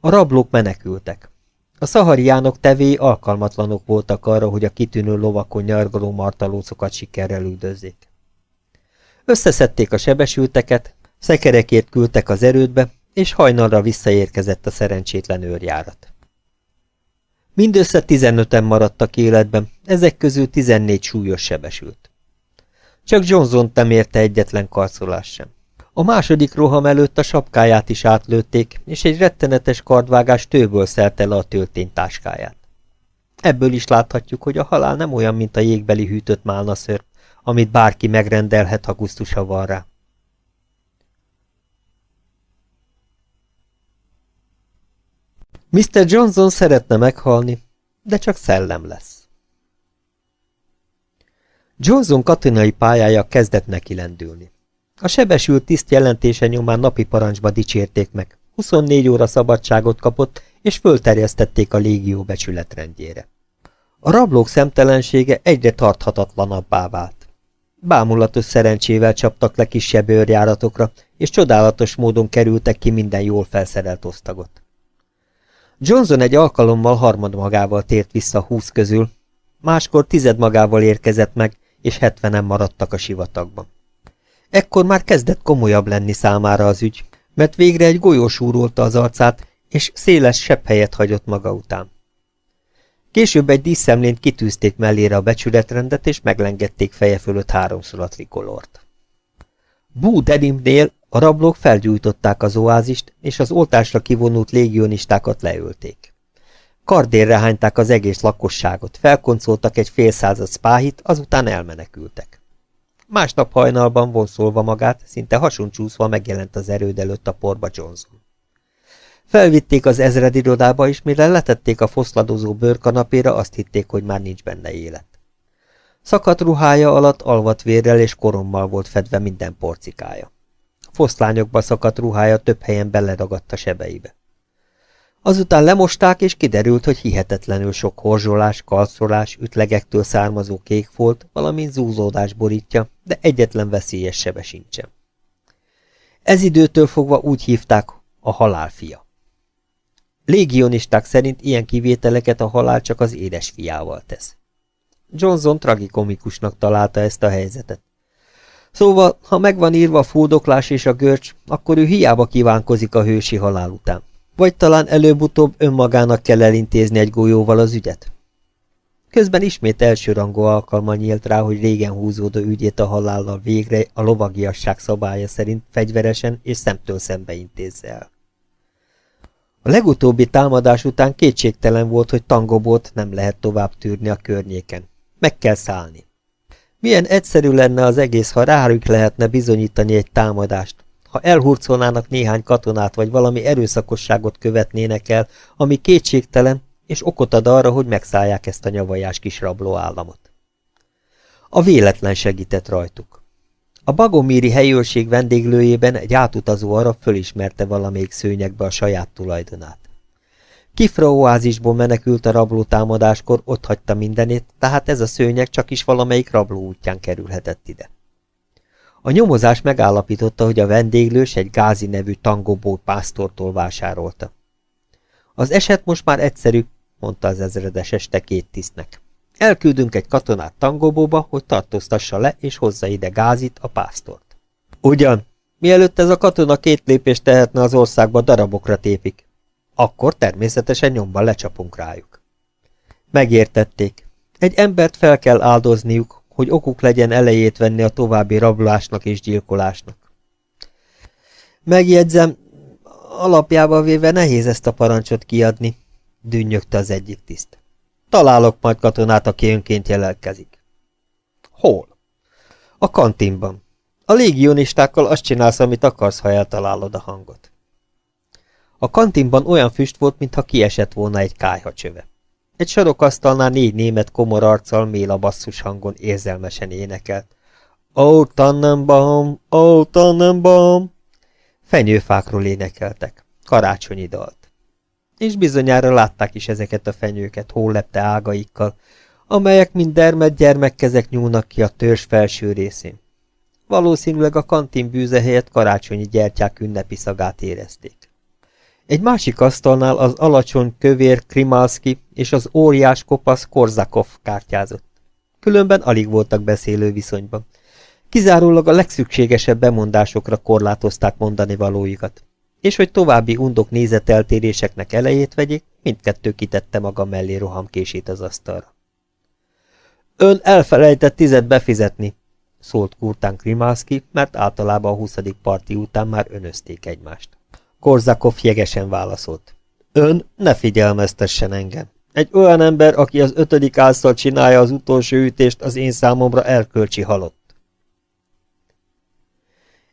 A rablók menekültek. A szahariánok tevé alkalmatlanok voltak arra, hogy a kitűnő lovakon nyargaló martalócokat sikerrel üldözzék. Összeszedték a sebesülteket, szekerekért küldtek az erődbe, és hajnalra visszaérkezett a szerencsétlen őrjárat. Mindössze 15-en maradtak életben, ezek közül 14 súlyos sebesült. Csak Johnson nem érte egyetlen karcolás sem. A második roham előtt a sapkáját is átlőtték, és egy rettenetes kardvágás tőből szelte le a tölténytáskáját. Ebből is láthatjuk, hogy a halál nem olyan, mint a jégbeli hűtött málnaször, amit bárki megrendelhet, ha gusztusa van rá. Mr. Johnson szeretne meghalni, de csak szellem lesz. Johnson katonai pályája kezdett neki lendülni. A sebesült tiszt jelentése nyomán napi parancsba dicsérték meg, 24 óra szabadságot kapott, és fölterjesztették a légió becsületrendjére. A rablók szemtelensége egyre tarthatatlanabbá vált. Bámulatos szerencsével csaptak le kisebb őrjáratokra, és csodálatos módon kerültek ki minden jól felszerelt osztagot. Johnson egy alkalommal harmad magával tért vissza húsz közül, máskor tized magával érkezett meg, és hetvenen maradtak a sivatagban. Ekkor már kezdett komolyabb lenni számára az ügy, mert végre egy golyó súrolta az arcát, és széles sebb helyet hagyott maga után. Később egy díszemlént kitűzték mellére a becsületrendet, és meglengedték feje fölött háromszor a trikolort. Bú Denimnél a rablók felgyújtották az oázist, és az oltásra kivonult légionistákat leölték. Kardérre hányták az egész lakosságot, felkoncoltak egy fél század spáhit, azután elmenekültek. Másnap hajnalban vonszolva magát, szinte hasoncsúszva megjelent az erőd előtt a porba Johnson. Felvitték az ezredirodába, és mire letették a foszladozó bőrkanapéra, azt hitték, hogy már nincs benne élet. Szakadt ruhája alatt alvat vérrel és korommal volt fedve minden porcikája. Foszlányokba szakadt ruhája több helyen beleragadt a sebeibe. Azután lemosták, és kiderült, hogy hihetetlenül sok horzsolás, kalszolás, ütlegektől származó kékfolt, valamint zúzódás borítja, de egyetlen veszélyes sebe sincsen. Ez időtől fogva úgy hívták a halálfia. Légionisták szerint ilyen kivételeket a halál csak az édesfiával tesz. Johnson tragikomikusnak találta ezt a helyzetet. Szóval, ha megvan írva a fúdoklás és a görcs, akkor ő hiába kívánkozik a hősi halál után. Vagy talán előbb-utóbb önmagának kell elintézni egy golyóval az ügyet? Közben ismét elsőrangú alkalma nyílt rá, hogy régen húzódó ügyét a halállal végre a lovagiasság szabálya szerint fegyveresen és szemtől szembe intézze el. A legutóbbi támadás után kétségtelen volt, hogy tangobót nem lehet tovább tűrni a környéken. Meg kell szállni. Milyen egyszerű lenne az egész, ha rájuk lehetne bizonyítani egy támadást, ha elhurcolnának néhány katonát, vagy valami erőszakosságot követnének el, ami kétségtelen, és okot ad arra, hogy megszállják ezt a nyavajás kis rabló államot. A véletlen segített rajtuk. A bagomíri helyőrség vendéglőjében egy átutazó arab fölismerte valamelyik szőnyegbe a saját tulajdonát. Kifra oázisból menekült a rabló támadáskor, ott hagyta mindenét, tehát ez a szőnyeg csak is valamelyik rabló útján kerülhetett ide. A nyomozás megállapította, hogy a vendéglős egy Gázi nevű tangobó pásztortól vásárolta. Az eset most már egyszerű, mondta az ezredes este két tisztnek. Elküldünk egy katonát tangobóba, hogy tartóztassa le és hozza ide Gázit, a pásztort. Ugyan, mielőtt ez a katona két lépést tehetne az országba, darabokra tépik. Akkor természetesen nyomban lecsapunk rájuk. Megértették. Egy embert fel kell áldozniuk, hogy okuk legyen elejét venni a további rablásnak és gyilkolásnak. Megjegyzem, alapjába véve nehéz ezt a parancsot kiadni, dünnyögte az egyik tiszt. Találok majd katonát, aki önként jelelkezik. Hol? A kantinban. A légionistákkal azt csinálsz, amit akarsz, ha eltalálod a hangot. A kantinban olyan füst volt, mintha kiesett volna egy kájhacsöve. Egy sarokasztalnál négy német komor arccal méla basszus hangon érzelmesen énekelt. Ó, Tannenbaum, ó, Tannenbaum! Fenyőfákról énekeltek. Karácsonyi dalt. És bizonyára látták is ezeket a fenyőket hólepte ágaikkal, amelyek mind dermed gyermekkezek nyúlnak ki a törzs felső részén. Valószínűleg a kantin bűze helyett karácsonyi gyertyák ünnepi szagát érezték. Egy másik asztalnál az alacsony kövér Krimalski és az óriás kopasz Korzakov kártyázott. Különben alig voltak beszélő viszonyban. Kizárólag a legszükségesebb bemondásokra korlátozták mondani valóikat. És hogy további undok nézeteltéréseknek elejét vegyék, mindkettő kitette maga mellé rohamkését az asztalra. Ön elfelejtett tizet befizetni, szólt Kurtán Krimalski, mert általában a huszadik parti után már önözték egymást. Korzakov jegesen válaszolt. Ön ne figyelmeztessen engem. Egy olyan ember, aki az ötödik álszal csinálja az utolsó ütést, az én számomra erkölcsi halott.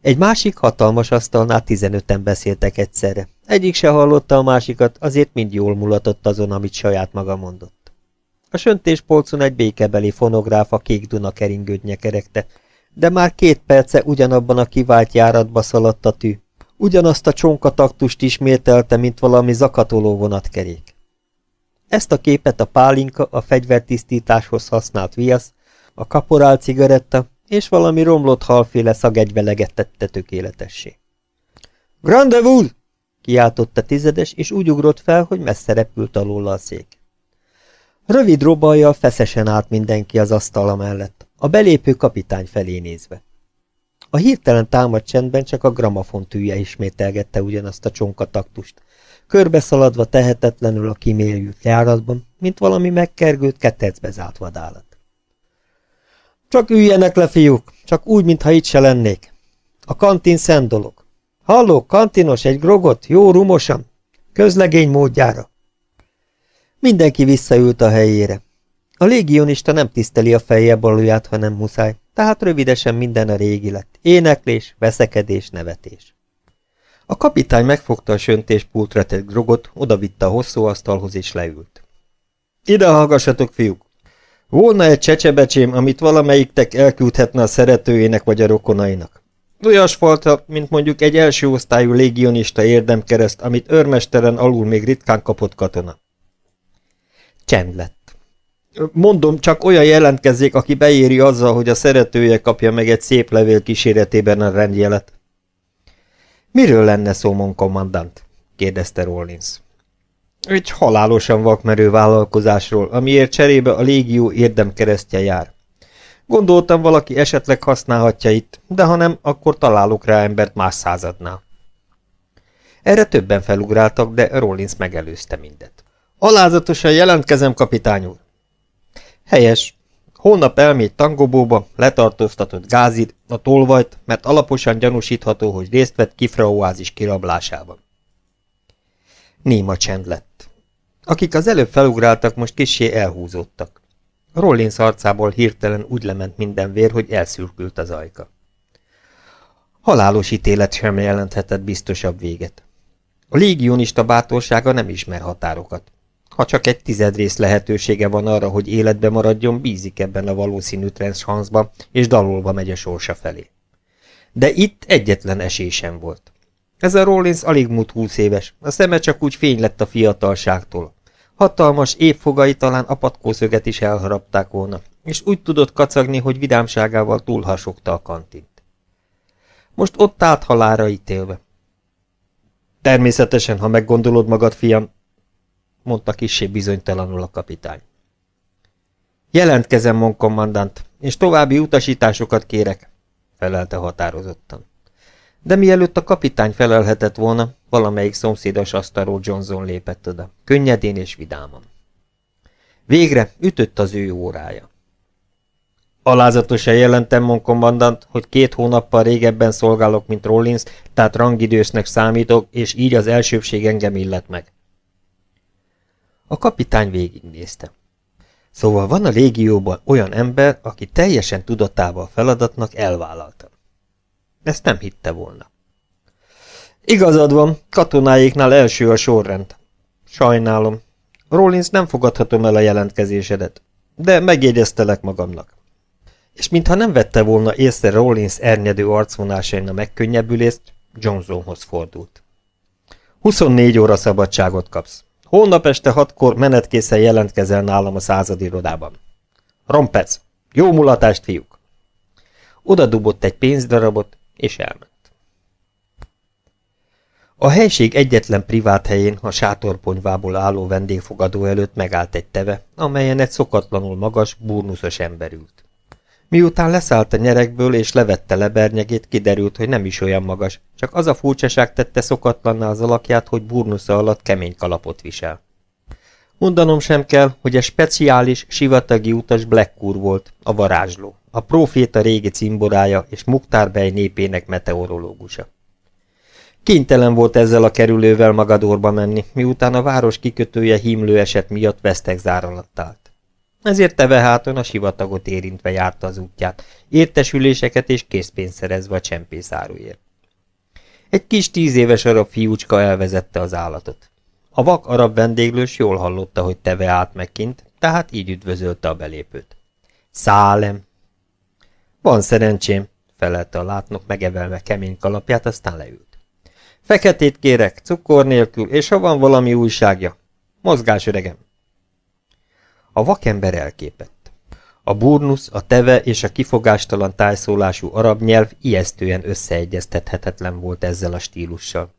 Egy másik hatalmas asztalnál tizenöten beszéltek egyszerre. Egyik se hallotta a másikat, azért mind jól mulatott azon, amit saját maga mondott. A söntéspolcon egy békebeli fonográfa kék Duna keringőt nyekeregte, de már két perce ugyanabban a kivált járatba szaladt a tű, Ugyanazt a csonkataktust ismételte, mint valami zakatoló vonatkerék. Ezt a képet a pálinka, a fegyvertisztításhoz használt viasz, a kaporál cigaretta és valami romlott halféle szagegyveleget tette tökéletessé. Grandevul! kiáltotta tizedes, és úgy ugrott fel, hogy messze repült alól a szék. Rövid robajjal feszesen állt mindenki az asztala mellett, a belépő kapitány felé nézve. A hirtelen támadt csendben csak a gramafon tűje ismételgette ugyanazt a csonkataktust, körbeszaladva tehetetlenül a kiméljült járatban, mint valami megkergőt ketecbe zárt vadállat. Csak üljenek le, fiúk, csak úgy, mintha itt se lennék. A kantin szent dolog. Halló, kantinos, egy grogot, jó rumosan, közlegény módjára. Mindenki visszaült a helyére. A légionista nem tiszteli a fejje baluját, ha nem muszáj, tehát rövidesen minden a régi lett. Éneklés, veszekedés, nevetés. A kapitány megfogta a söntéspultra tett grogot, odavitte a hosszú asztalhoz és leült. Ide hallgassatok, fiúk! Volna egy csecsebecsém, amit valamelyiktek elküldhetne a szeretőjének vagy a rokonainak. Olyas falta, mint mondjuk egy első osztályú légionista érdemkereszt, amit őrmesteren alul még ritkán kapott katona. Csend lett. Mondom, csak olyan jelentkezzék, aki beéri azzal, hogy a szeretője kapja meg egy szép levél kíséretében a rendjelet. Miről lenne szó, mon kommandant? kérdezte Rollins. Egy halálosan vakmerő vállalkozásról, amiért cserébe a légió érdemkeresztje jár. Gondoltam, valaki esetleg használhatja itt, de ha nem, akkor találok rá embert más századnál. Erre többen felugráltak, de Rollins megelőzte mindet. Alázatosan jelentkezem, kapitány úr. Helyes. Holnap elmégy Tangobóba, letartóztatott Gázid, a tolvajt, mert alaposan gyanúsítható, hogy részt vett kifraoázis kirablásában. Néma csend lett. Akik az előbb felugráltak, most kissé elhúzódtak. Rollins arcából hirtelen úgy lement minden vér, hogy elszürkült az ajka. Halálos ítélet sem jelenthetett biztosabb véget. A légionista bátorsága nem ismer határokat. Ha csak egy tizedrész lehetősége van arra, hogy életbe maradjon, bízik ebben a valószínű transzhansban, és dalolva megy a sorsa felé. De itt egyetlen esély sem volt. Ez a Rollins alig múlt húsz éves, a szeme csak úgy fény lett a fiatalságtól. Hatalmas évfogai talán a is elharapták volna, és úgy tudott kacagni, hogy vidámságával túlhasogta a kantint. Most ott állt halára ítélve. Természetesen, ha meggondolod magad, fiam, mondta kissé bizonytalanul a kapitány. Jelentkezem, mon kommandant, és további utasításokat kérek, felelte határozottan. De mielőtt a kapitány felelhetett volna, valamelyik szomszédos asztalról Johnson lépett oda, könnyedén és vidáman. Végre ütött az ő órája. Alázatosan jelentem, mon kommandant, hogy két hónappal régebben szolgálok, mint Rollins, tehát rangidősnek számítok, és így az elsőbség engem illet meg. A kapitány végignézte. Szóval van a légióban olyan ember, aki teljesen tudatával feladatnak elvállalta. Ezt nem hitte volna. Igazad van, katonáiknál első a sorrend. Sajnálom. Rollins nem fogadhatom el a jelentkezésedet, de megjegyeztelek magamnak. És mintha nem vette volna észre Rollins ernyedő arcvonásain a megkönnyebbülést, Johnsonhoz fordult. 24 óra szabadságot kapsz. Holnap este hatkor menetkészen jelentkezel nálam a századirodában. Rompec! Jó mulatást, fiúk! Oda dubott egy pénzdarabot, és elment. A helység egyetlen privát helyén, a sátorponyvából álló vendégfogadó előtt megállt egy teve, amelyen egy szokatlanul magas, burnuszos ember ült. Miután leszállt a nyerekből és levette lebernyegét, kiderült, hogy nem is olyan magas, csak az a furcsaság tette szokatlanná az alakját, hogy burnusza alatt kemény kalapot visel. Mondanom sem kell, hogy a speciális, sivatagi utas Blackkur volt, a varázsló, a proféta régi cimborája és Muktár népének meteorológusa. Kénytelen volt ezzel a kerülővel Magadorba menni, miután a város kikötője hímlő eset miatt vesztegzár alatt állt. Ezért teveháton a sivatagot érintve járta az útját, értesüléseket és készpénzt szerezve a csempészáruért. Egy kis tíz éves arab fiúcska elvezette az állatot. A vak arab vendéglős jól hallotta, hogy teve át meg tehát így üdvözölte a belépőt. Szálem! Van szerencsém, felelte a látnok megevelve kemény kalapját, aztán leült. Feketét kérek, cukor nélkül, és ha van valami újságja. Mozgás, öregem! A vakember elképett. A burnusz, a teve és a kifogástalan tájszólású arab nyelv ijesztően összeegyeztethetetlen volt ezzel a stílussal.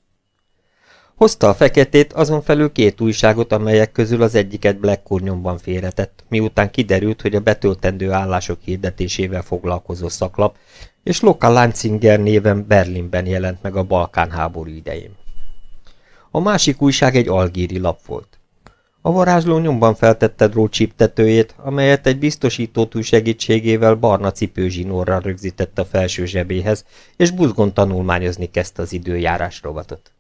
Hozta a feketét, azon felül két újságot, amelyek közül az egyiket Black nyomban félretett, miután kiderült, hogy a betöltendő állások hirdetésével foglalkozó szaklap, és Loka Lanzinger néven Berlinben jelent meg a Balkán háború idején. A másik újság egy algíri lap volt. A varázsló nyomban feltette drót csíptetőjét, amelyet egy biztosítótúj segítségével barna cipőzsinórra rögzített a felső zsebéhez, és buzgon tanulmányozni kezdte az időjárás rovatot.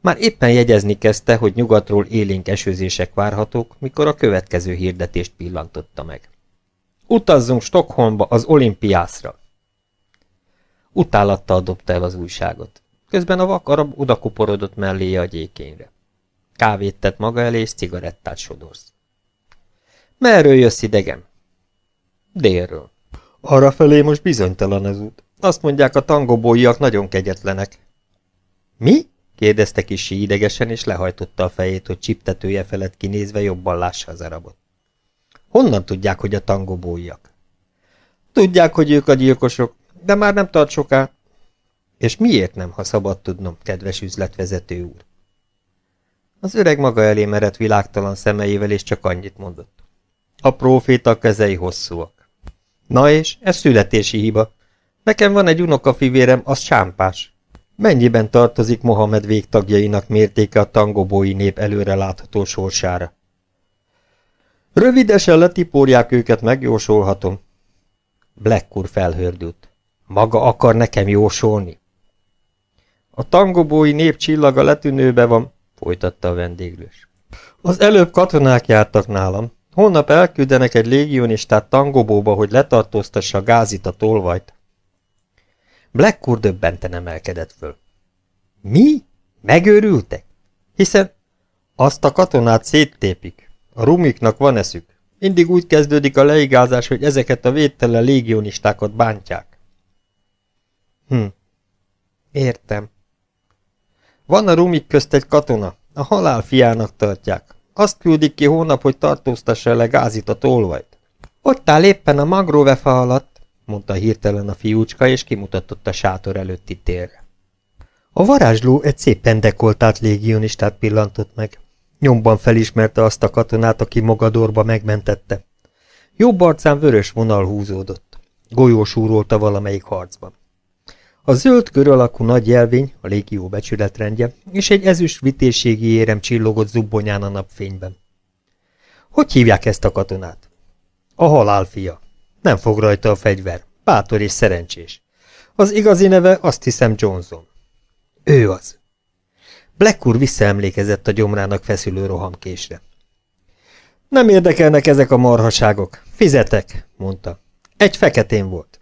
Már éppen jegyezni kezdte, hogy nyugatról élénk esőzések várhatók, mikor a következő hirdetést pillantotta meg. Utazzunk Stockholmba az olimpiászra! Utálattal dobta el az újságot. Közben a vak arab odakuporodott melléje a gyékényre. Kávét tett maga elé, és cigarettát sodorsz. Merről jössz idegem? Délről. Arra felé most bizonytalan az út. Azt mondják, a tangobóiak nagyon kegyetlenek. Mi? kérdezte kisi idegesen, és lehajtotta a fejét, hogy csiptetője felett kinézve jobban lássa az arabot. Honnan tudják, hogy a tangobóiak? Tudják, hogy ők a gyilkosok, de már nem tart soká. És miért nem, ha szabad tudnom, kedves üzletvezető úr? Az öreg maga elé merett világtalan szemeivel, és csak annyit mondott. A próféta kezei hosszúak. Na és, ez születési hiba. Nekem van egy unokafivérem, az sámpás. Mennyiben tartozik Mohamed végtagjainak mértéke a tangobói nép előre látható sorsára? Rövidesen letiporják őket, megjósolhatom. Black felhördült. Maga akar nekem jósolni? A tangobói nép csillaga letűnőbe van, folytatta a vendéglős. Az előbb katonák jártak nálam. Holnap elküldenek egy légionistát tangobóba, hogy letartóztassa gázit a tolvajt. Blackcourt döbbenten emelkedett föl. Mi? Megőrültek? Hiszen azt a katonát széttépik. A rumiknak van eszük. Mindig úgy kezdődik a leigázás, hogy ezeket a védtelen légionistákat bántják. Hm. Értem. Van a rumik közt egy katona. A halál fiának tartják. Azt küldik ki hónap, hogy tartóztassa le gázit a tolvajt. Ott áll éppen a magróvefa alatt, mondta hirtelen a fiúcska, és kimutatott a sátor előtti térre. A varázsló egy szépen dekoltált légionistát pillantott meg. Nyomban felismerte azt a katonát, aki Mogadorba megmentette. Jobb arcán vörös vonal húzódott. Golyós úrolta valamelyik harcban. A zöld kör alakú nagy jelvény, a légió becsületrendje, és egy ezüst vitészségi érem csillogott zubbonyán a napfényben. Hogy hívják ezt a katonát? A halál fia. Nem fog rajta a fegyver. Bátor és szerencsés. Az igazi neve azt hiszem Johnson. Ő az. Black úr visszaemlékezett a gyomrának feszülő rohamkésre. Nem érdekelnek ezek a marhaságok. Fizetek, mondta. Egy feketén volt.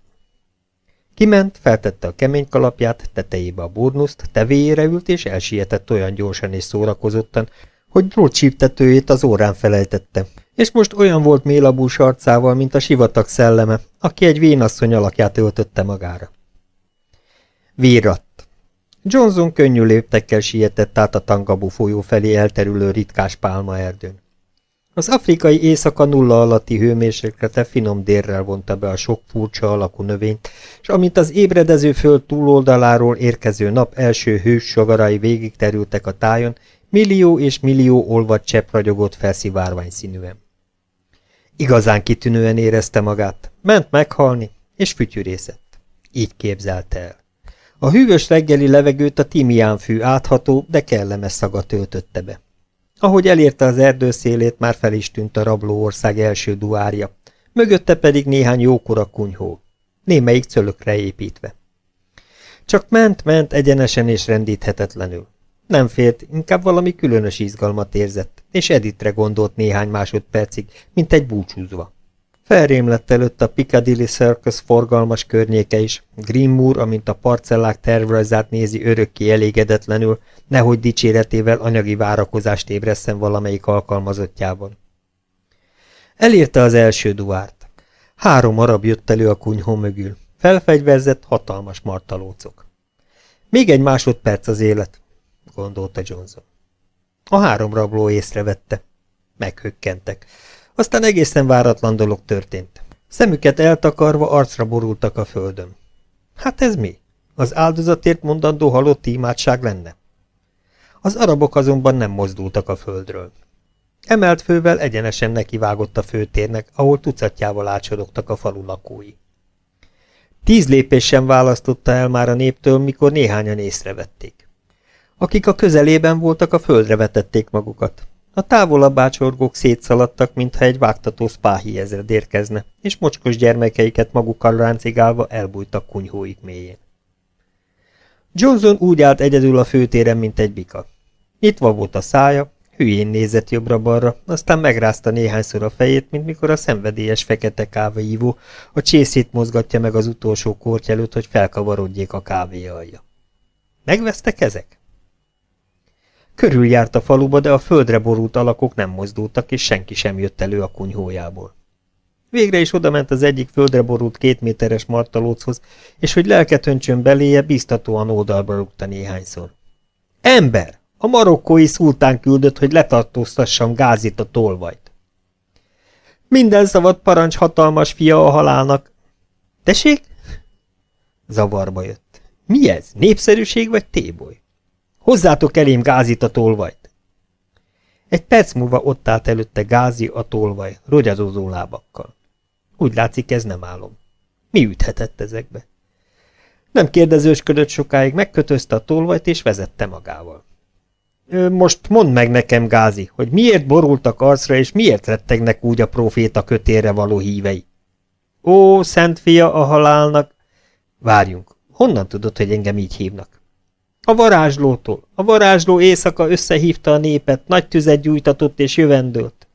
Kiment, feltette a kemény kalapját, tetejébe a burnuszt, tevéjére ült, és elsietett olyan gyorsan és szórakozottan, hogy drótsíptetőjét az órán felejtette, és most olyan volt mélabús arcával, mint a sivatag szelleme, aki egy vénasszony alakját öltötte magára. Vírat. Johnson könnyű léptekkel sietett át a Tangabu folyó felé elterülő ritkás pálmaerdőn. Az afrikai éjszaka nulla alatti hőmérséklete finom dérrel vonta be a sok furcsa alakú növényt, és amint az ébredező föld túloldaláról érkező nap első hős sagarai végig terültek a tájon, millió és millió olvad csepp ragyogott felszivárvány színűen. Igazán kitűnően érezte magát, ment meghalni, és fütyűrészett. Így képzelte el. A hűvös reggeli levegőt a timiánfű átható, de kellemes szaga töltötte be. Ahogy elérte az erdő szélét, már fel is tűnt a rabló ország első duárja, mögötte pedig néhány jókora kunyhó, némelyik cölökre építve. Csak ment-ment egyenesen és rendíthetetlenül. Nem félt, inkább valami különös izgalmat érzett, és Editre gondolt néhány másodpercig, mint egy búcsúzva. Felrém lett előtt a Piccadilly Circus forgalmas környéke is, Grimmoor, amint a parcellák tervrajzát nézi örökké elégedetlenül, nehogy dicséretével anyagi várakozást ébresszen valamelyik alkalmazottjában. Elérte az első duárt. Három arab jött elő a kunyhó mögül. Felfegyverzett, hatalmas martalócok. Még egy másodperc az élet, gondolta Johnson. A három rabló észrevette. Meghökkentek. Aztán egészen váratlan dolog történt. Szemüket eltakarva arcra borultak a földön. Hát ez mi? Az áldozatért mondandó halott imádság lenne? Az arabok azonban nem mozdultak a földről. Emelt fővel egyenesen nekivágott a főtérnek, ahol tucatjával átsorogtak a falu lakói. Tíz lépés sem választotta el már a néptől, mikor néhányan észrevették. Akik a közelében voltak, a földre vetették magukat. A távolabb ácsorgók szétszaladtak, mintha egy vágtató spáhi ezred érkezne, és mocskos gyermekeiket magukkal ráncigálva elbújtak kunyhóik mélyén. Johnson úgy állt egyedül a főtéren, mint egy bika. Nyitva volt a szája, hülyén nézett jobbra-balra, aztán megrázta néhányszor a fejét, mint mikor a szenvedélyes fekete kávéívó a csészét mozgatja meg az utolsó korty előtt, hogy felkavarodjék a kávé alja. Megvesztek ezek? Körüljárt a faluba, de a földre borult alakok nem mozdultak, és senki sem jött elő a kunyhójából. Végre is odament az egyik földre borult két méteres martalóchoz, és hogy lelket öntsön beléje, biztatóan oldalba rúgta néhányszor. Ember! A marokkói szultán küldött, hogy letartóztassam Gázit a tolvajt. Minden szabad parancs hatalmas fia a halálnak. Tessék? Zavarba jött. Mi ez? Népszerűség vagy téboly? Hozzátok elém Gázit a tolvajt. Egy perc múlva ott állt előtte Gázi a tolvaj, rogyadozó lábakkal. Úgy látszik, ez nem álom. Mi üthetett ezekbe? Nem kérdezősködött sokáig, megkötözte a tolvajt és vezette magával. Most mondd meg nekem, Gázi, hogy miért borultak arcra, és miért rettegnek úgy a proféta kötére való hívei? Ó, szent fia a halálnak! Várjunk, honnan tudod, hogy engem így hívnak? A varázslótól. A varázsló éjszaka összehívta a népet, nagy tüzet gyújtatott és jövendőlt.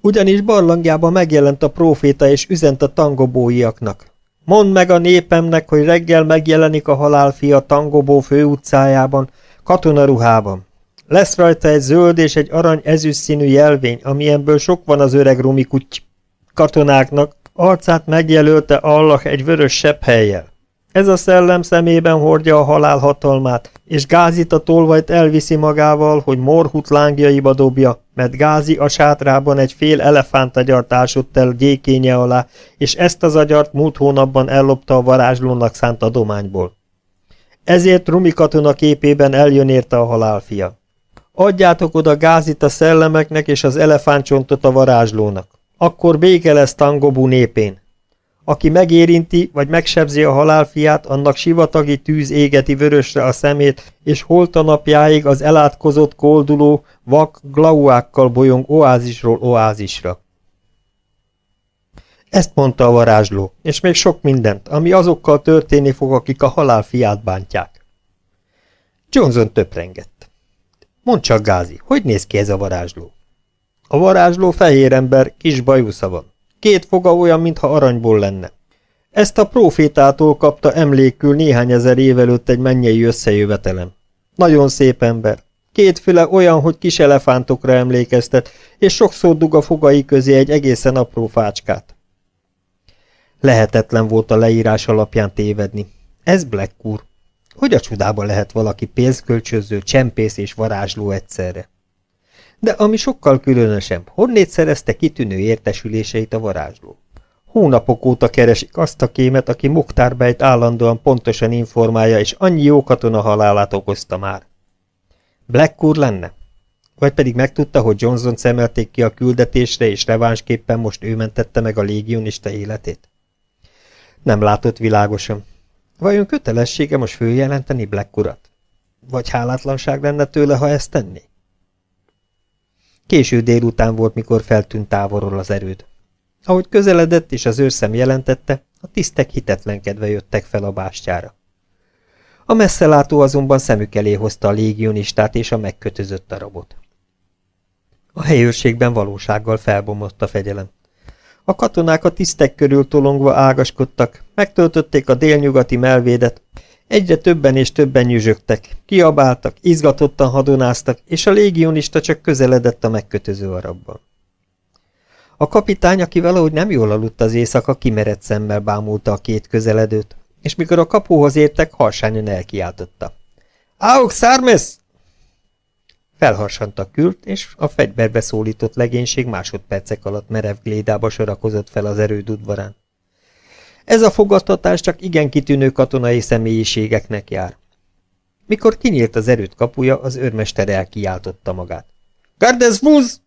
Ugyanis barlangjában megjelent a próféta és üzent a tangobóiaknak. Mondd meg a népemnek, hogy reggel megjelenik a halálfia Tangobó főutcájában, katonaruhában. Lesz rajta egy zöld és egy arany ezüst színű jelvény, amilyenből sok van az öreg rumi kuty katonáknak, arcát megjelölte Allah egy vörös sebb helyjel. Ez a szellem szemében hordja a halál hatalmát, és Gázit a tolvajt elviszi magával, hogy morhut lángjaiba dobja, mert Gázi a sátrában egy fél elefántagyart ásott el gyékénye alá, és ezt az agyart múlt hónapban ellopta a varázslónak szánt adományból. Ezért Rumi katona képében eljön érte a halálfia. Adjátok oda Gázit a szellemeknek és az elefántcsontot a varázslónak. Akkor béke lesz Tangobú népén. Aki megérinti, vagy megsebzi a halálfiát, annak sivatagi tűz égeti vörösre a szemét, és holta napjáig az elátkozott, kolduló, vak glauákkal bolyong oázisról oázisra. Ezt mondta a varázsló, és még sok mindent, ami azokkal történni fog, akik a halálfiát bántják. Johnson töprengett. Mondd csak, Gázi, hogy néz ki ez a varázsló? A varázsló fehér ember, kis bajusza van. Két foga olyan, mintha aranyból lenne. Ezt a profétától kapta emlékül néhány ezer évelőtt egy mennyei összejövetelem. Nagyon szép ember. Két füle olyan, hogy kis elefántokra emlékeztet, és sokszor dug a fogai közé egy egészen apró fácskát. Lehetetlen volt a leírás alapján tévedni. Ez Black úr. Hogy a csodába lehet valaki pénzkölcsöző, csempész és varázsló egyszerre? De ami sokkal különösebb, honnét szerezte kitűnő értesüléseit a varázsló? Hónapok óta keresik azt a kémet, aki Moktárbejt állandóan pontosan informálja, és annyi jó katona halálát okozta már. Black úr lenne? Vagy pedig megtudta, hogy Johnson szemelték ki a küldetésre, és revánsképpen most ő mentette meg a légionista életét? Nem látott világosan. Vajon kötelessége most följelenteni Black urat? Vagy hálátlanság lenne tőle, ha ezt tenné? Késő délután volt, mikor feltűnt távolról az erőd. Ahogy közeledett és az őrszem jelentette, a tisztek hitetlenkedve jöttek fel a bástyára. A messzelátó azonban szemük elé hozta a légionistát és a megkötözött darabot. A helyőrségben valósággal felbomlott a fegyelem. A katonák a tisztek körül tolongva ágaskodtak, megtöltötték a délnyugati melvédet, egyre többen és többen nyüzsögtek, kiabáltak, izgatottan hadonáztak, és a légionista csak közeledett a megkötöző arabban. A kapitány, aki valahogy nem jól aludt az éjszaka, kimerett szemmel bámulta a két közeledőt, és mikor a kapuhoz értek, harsányan elkiáltotta. Auk szármesz! Felharsant a kürt, és a fegyverbe szólított legénység másodpercek alatt merev glédába sorakozott fel az erőd udvarán. Ez a fogadtatás csak igen kitűnő katonai személyiségeknek jár. Mikor kinyílt az erőt kapuja, az őrmester elkiáltotta magát. Gardes Buz!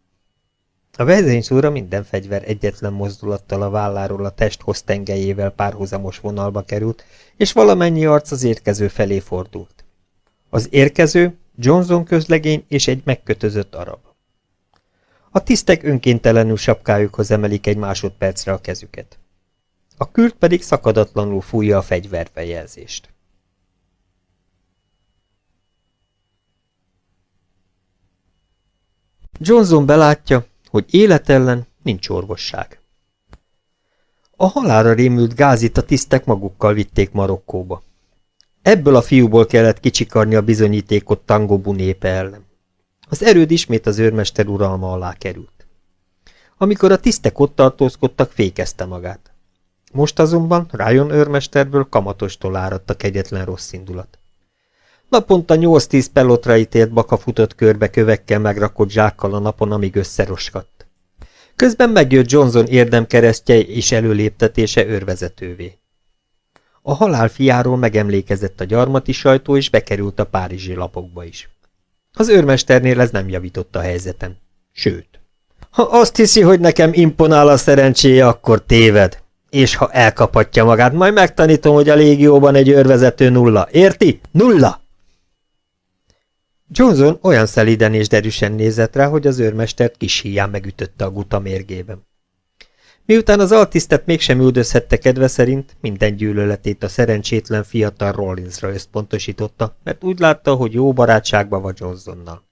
A vezényszóra minden fegyver egyetlen mozdulattal a válláról a test tengelyével párhuzamos vonalba került, és valamennyi arc az érkező felé fordult. Az érkező Johnson közlegény és egy megkötözött arab. A tisztek önkéntelenül sapkájukhoz emelik egy másodpercre a kezüket. A kürt pedig szakadatlanul fújja a fegyverbejelzést. Johnson belátja, hogy élet ellen nincs orvosság. A halára rémült gázit a tisztek magukkal vitték Marokkóba. Ebből a fiúból kellett kicsikarni a bizonyítékot Tangobu népe ellen. Az erőd ismét az őrmester uralma alá került. Amikor a tisztek ott tartózkodtak, fékezte magát. Most azonban Ryan őrmesterből kamatostól áradt a kegyetlen rossz indulat. Naponta 8-10 pelotra ítélt baka futott körbe kövekkel megrakott zsákkal a napon, amíg összeroskadt. Közben megjött Johnson érdemkeresztje és előléptetése őrvezetővé. A halál fiáról megemlékezett a gyarmati sajtó, és bekerült a párizsi lapokba is. Az őrmesternél ez nem javította a helyzeten. Sőt. Ha azt hiszi, hogy nekem imponál a szerencséje, akkor téved. És ha elkaphatja magát, majd megtanítom, hogy a légióban egy őrvezető nulla. Érti? Nulla! Johnson olyan szeliden és derűsen nézett rá, hogy az őrmestert kis híján megütötte a guta mérgében. Miután az altisztet mégsem üldözhette kedve szerint, minden gyűlöletét a szerencsétlen fiatal Rollinsra összpontosította, mert úgy látta, hogy jó barátságban vagy Johnsonnal.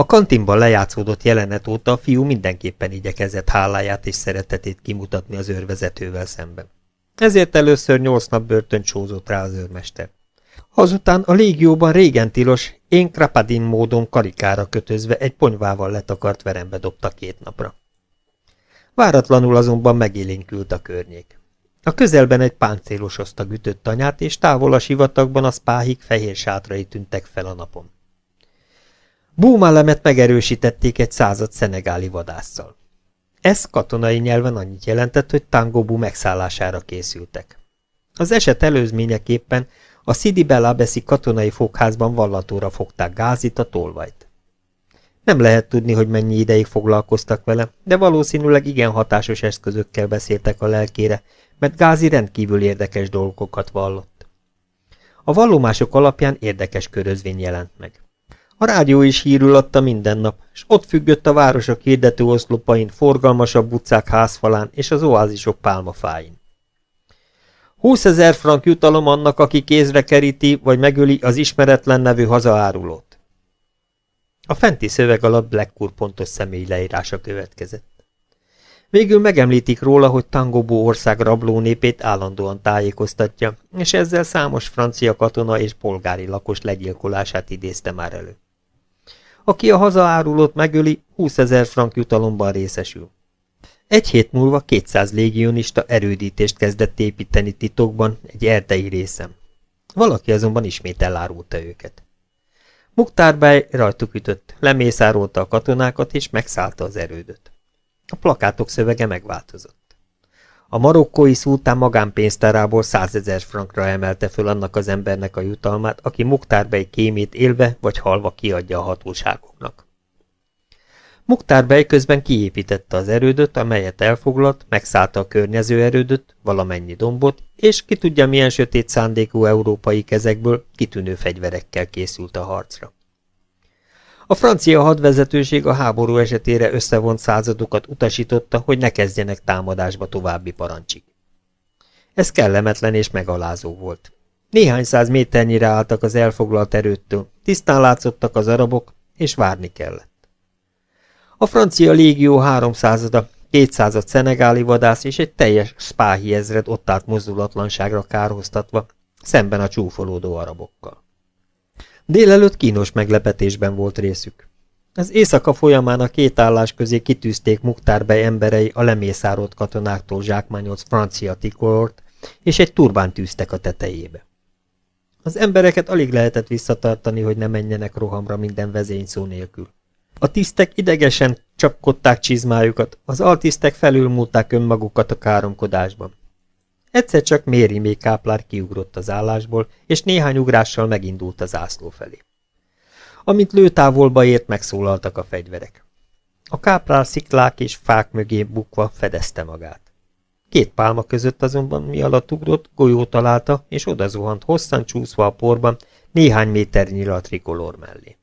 A kantinban lejátszódott jelenet óta a fiú mindenképpen igyekezett háláját és szeretetét kimutatni az őrvezetővel szemben. Ezért először nyolc nap börtön csózott rá az őrmester. Azután a légióban régen tilos, én krapadin módon karikára kötözve egy ponyvával letakart verembe dobta két napra. Váratlanul azonban megélénkült a környék. A közelben egy páncélos osztag ütött anyát, és távol a sivatagban a spáhik fehér sátrai tűntek fel a napon. Búmalemet megerősítették egy század szenegáli vadásszal. Ez katonai nyelven annyit jelentett, hogy Tangobú megszállására készültek. Az eset előzményeképpen a Sidi Belabeszi katonai fogházban vallatóra fogták Gázit, a tolvajt. Nem lehet tudni, hogy mennyi ideig foglalkoztak vele, de valószínűleg igen hatásos eszközökkel beszéltek a lelkére, mert Gázi rendkívül érdekes dolgokat vallott. A vallomások alapján érdekes körözvény jelent meg. A rádió is hírül adta minden nap, és ott függött a városok hirdető oszlopain, forgalmasabb utcák házfalán és az oázisok pálmafáin. 20 ezer frank jutalom annak, aki kézre keríti vagy megöli az ismeretlen nevű hazaárulót. A fenti szöveg alatt Blackpool pontos személy leírása következett. Végül megemlítik róla, hogy Tangobó ország rabló népét állandóan tájékoztatja, és ezzel számos francia katona és polgári lakos legyilkolását idézte már elő. Aki a hazaárulót megöli, 20 ezer frank jutalomban részesül. Egy hét múlva 200 légionista erődítést kezdett építeni titokban egy erdei részem. Valaki azonban ismét elárulta őket. Muktárbáj rajtuk ütött, lemészárolta a katonákat és megszállta az erődöt. A plakátok szövege megváltozott. A marokkói szultán magánpénztárából százezer frankra emelte föl annak az embernek a jutalmát, aki Muktárbej kémét élve vagy halva kiadja a hatóságoknak. Muktárbej közben kiépítette az erődöt, amelyet elfoglalt, megszállta a környező erődöt, valamennyi dombot, és ki tudja milyen sötét szándékú európai kezekből kitűnő fegyverekkel készült a harcra. A francia hadvezetőség a háború esetére összevont századokat utasította, hogy ne kezdjenek támadásba további parancsig. Ez kellemetlen és megalázó volt. Néhány száz méternyire álltak az elfoglalt erőttől, tisztán látszottak az arabok, és várni kellett. A francia légió háromszázada, kétszázad szenegáli vadász és egy teljes spáhi ezred ott állt mozdulatlanságra kárhoztatva, szemben a csúfolódó arabokkal. Délelőtt kínos meglepetésben volt részük. Az éjszaka folyamán a két állás közé kitűzték Muktárbej emberei a lemészárolt katonáktól zsákmányolt francia tikolort, és egy turbán tűztek a tetejébe. Az embereket alig lehetett visszatartani, hogy ne menjenek rohamra minden vezényszó nélkül. A tisztek idegesen csapkodták csizmájukat, az altisztek felülmúlták önmagukat a káromkodásban. Egyszer csak Méri még káplár kiugrott az állásból, és néhány ugrással megindult az ászló felé. Amint lőtávolba ért, megszólaltak a fegyverek. A káplár sziklák és fák mögé bukva fedezte magát. Két pálma között azonban mi alatt ugrott, golyó találta, és odazuhant hosszan csúszva a porban, néhány méternyire a trikolor mellé.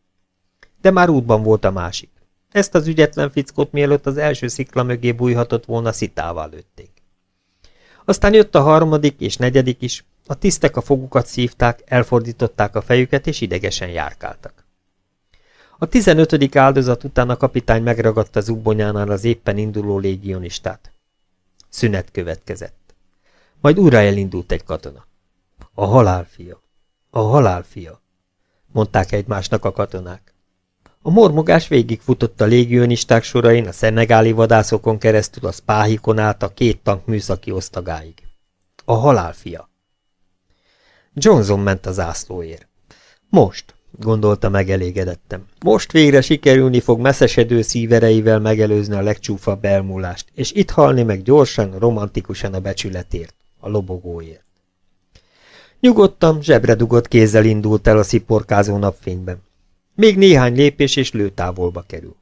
De már útban volt a másik. Ezt az ügyetlen fickót mielőtt az első szikla mögé bújhatott volna, szitával lőtték. Aztán jött a harmadik és negyedik is, a tisztek a fogukat szívták, elfordították a fejüket és idegesen járkáltak. A tizenötödik áldozat után a kapitány megragadta zubbonyánál az éppen induló légionistát. Szünet következett. Majd újra elindult egy katona. A halálfia. A halálfia, mondták egymásnak a katonák. A mormogás végigfutott a légionisták sorain, a szenegáli vadászokon keresztül a spáhikon át a két tank műszaki osztagáig. A halálfia. Johnson ment az ászlóért. Most, gondolta megelégedettem. Most végre sikerülni fog messzesedő szívereivel megelőzni a legcsúfabb elmúlást, és itt halni meg gyorsan, romantikusan a becsületért, a lobogóért. Nyugodtan, zsebre dugott kézzel indult el a sziporkázó napfényben. Még néhány lépés és lőtávolba kerül.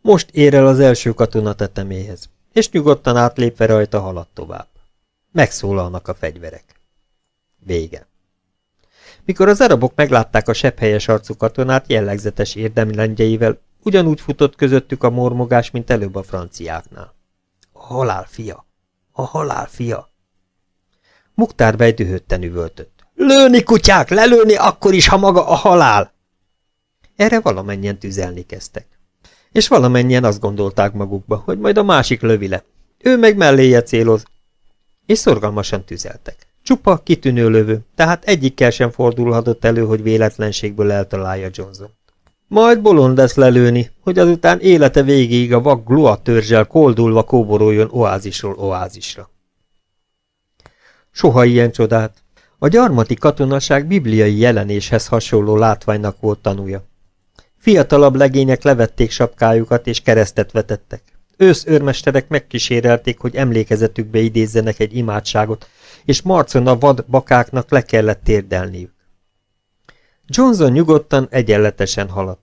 Most ér el az első katona teteméhez, és nyugodtan átlépve rajta halad tovább. Megszólalnak a fegyverek. Vége. Mikor az arabok meglátták a sepphelyes arcú katonát jellegzetes érdemlendjeivel, ugyanúgy futott közöttük a mormogás, mint előbb a franciáknál. A halál fia! A halál fia! Muktár dühötten üvöltött. Lőni, kutyák, lelőni akkor is, ha maga a halál! Erre valamennyien tüzelni kezdtek. És valamennyien azt gondolták magukba, hogy majd a másik lövi le. Ő meg melléje céloz. És szorgalmasan tüzeltek. Csupa kitűnő lövő, tehát egyikkel sem fordulhatott elő, hogy véletlenségből eltalálja Johnson. Majd bolond lesz lelőni, hogy azután élete végéig a vak glua törzsel koldulva kóboroljon oázisról oázisra. Soha ilyen csodát. A gyarmati katonaság bibliai jelenéshez hasonló látványnak volt tanúja. Fiatalabb legények levették sapkájukat és keresztet vetettek. Ősz őrmesterek megkísérelték, hogy emlékezetükbe idézzenek egy imádságot, és marcon a vad bakáknak le kellett térdelniük. Johnson nyugodtan, egyenletesen haladt.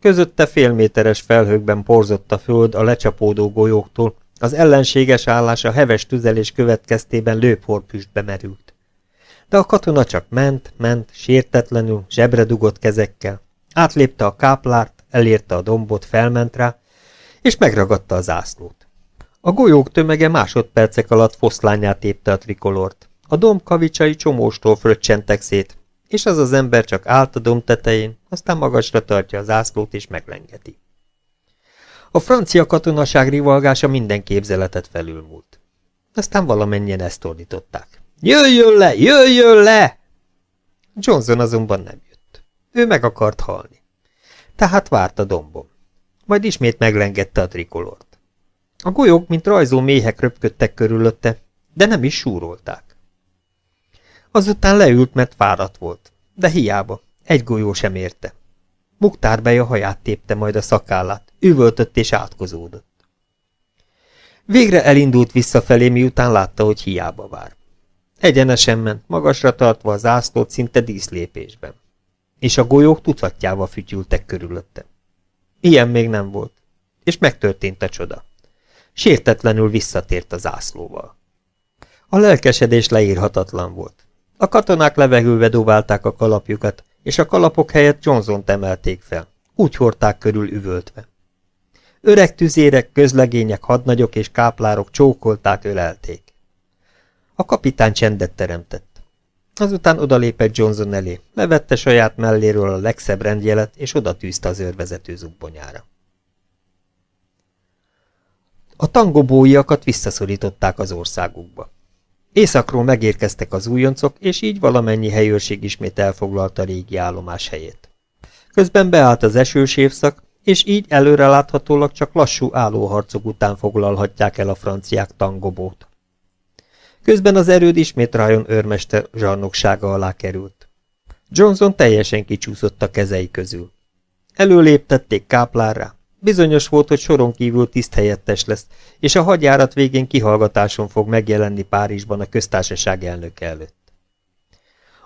Közötte félméteres felhőkben porzott a föld a lecsapódó golyóktól, az ellenséges állás a heves tüzelés következtében lőporpüstbe merült. De a katona csak ment, ment, sértetlenül, zsebre dugott kezekkel. Átlépte a káplárt, elérte a dombot, felment rá, és megragadta az ászlót. A golyók tömege másodpercek alatt foszlányát tépte a trikolort. A domb kavicsai csomóstól fröccsentek szét, és az az ember csak állt a domb tetején, aztán magasra tartja az ászlót és meglengeti. A francia katonaság rivalgása minden képzeletet felülmúlt. Aztán valamennyien ezt ordították. Jöjjön le, jöjjön le! Johnson azonban nem jött. Ő meg akart halni. Tehát várt a dombon. Majd ismét meglengette a trikolort. A golyók, mint rajzó méhek röpködtek körülötte, de nem is súrolták. Azután leült, mert fáradt volt. De hiába, egy golyó sem érte. Muktár a haját tépte majd a szakállát, üvöltött és átkozódott. Végre elindult visszafelé, miután látta, hogy hiába vár. Egyenesen ment, magasra tartva az ászlót szinte díszlépésben. És a golyók tucatjával fütyültek körülötte. Ilyen még nem volt. És megtörtént a csoda. Sértetlenül visszatért az ászlóval. A lelkesedés leírhatatlan volt. A katonák levegőbe dobálták a kalapjukat, és a kalapok helyett johnson emelték fel. Úgy hordták körül üvöltve. Öreg tüzérek, közlegények, hadnagyok és káplárok csókolták, ölelték. A kapitány csendet teremtett. Azután odalépett Johnson elé, levette saját melléről a legszebb rendjelet, és oda tűzte az őrvezető zubbonyára. A tangobóiakat visszaszorították az országukba. Északról megérkeztek az újoncok, és így valamennyi helyőrség ismét elfoglalta régi állomás helyét. Közben beállt az esős évszak, és így előreláthatólag csak lassú állóharcok után foglalhatják el a franciák tangobót. Közben az erőd ismét Ryan őrmester zsarnoksága alá került. Johnson teljesen kicsúszott a kezei közül. Előléptették káplárra, Bizonyos volt, hogy soron kívül tiszthelyettes lesz, és a hadjárat végén kihallgatáson fog megjelenni Párizsban a köztársaság elnöke előtt.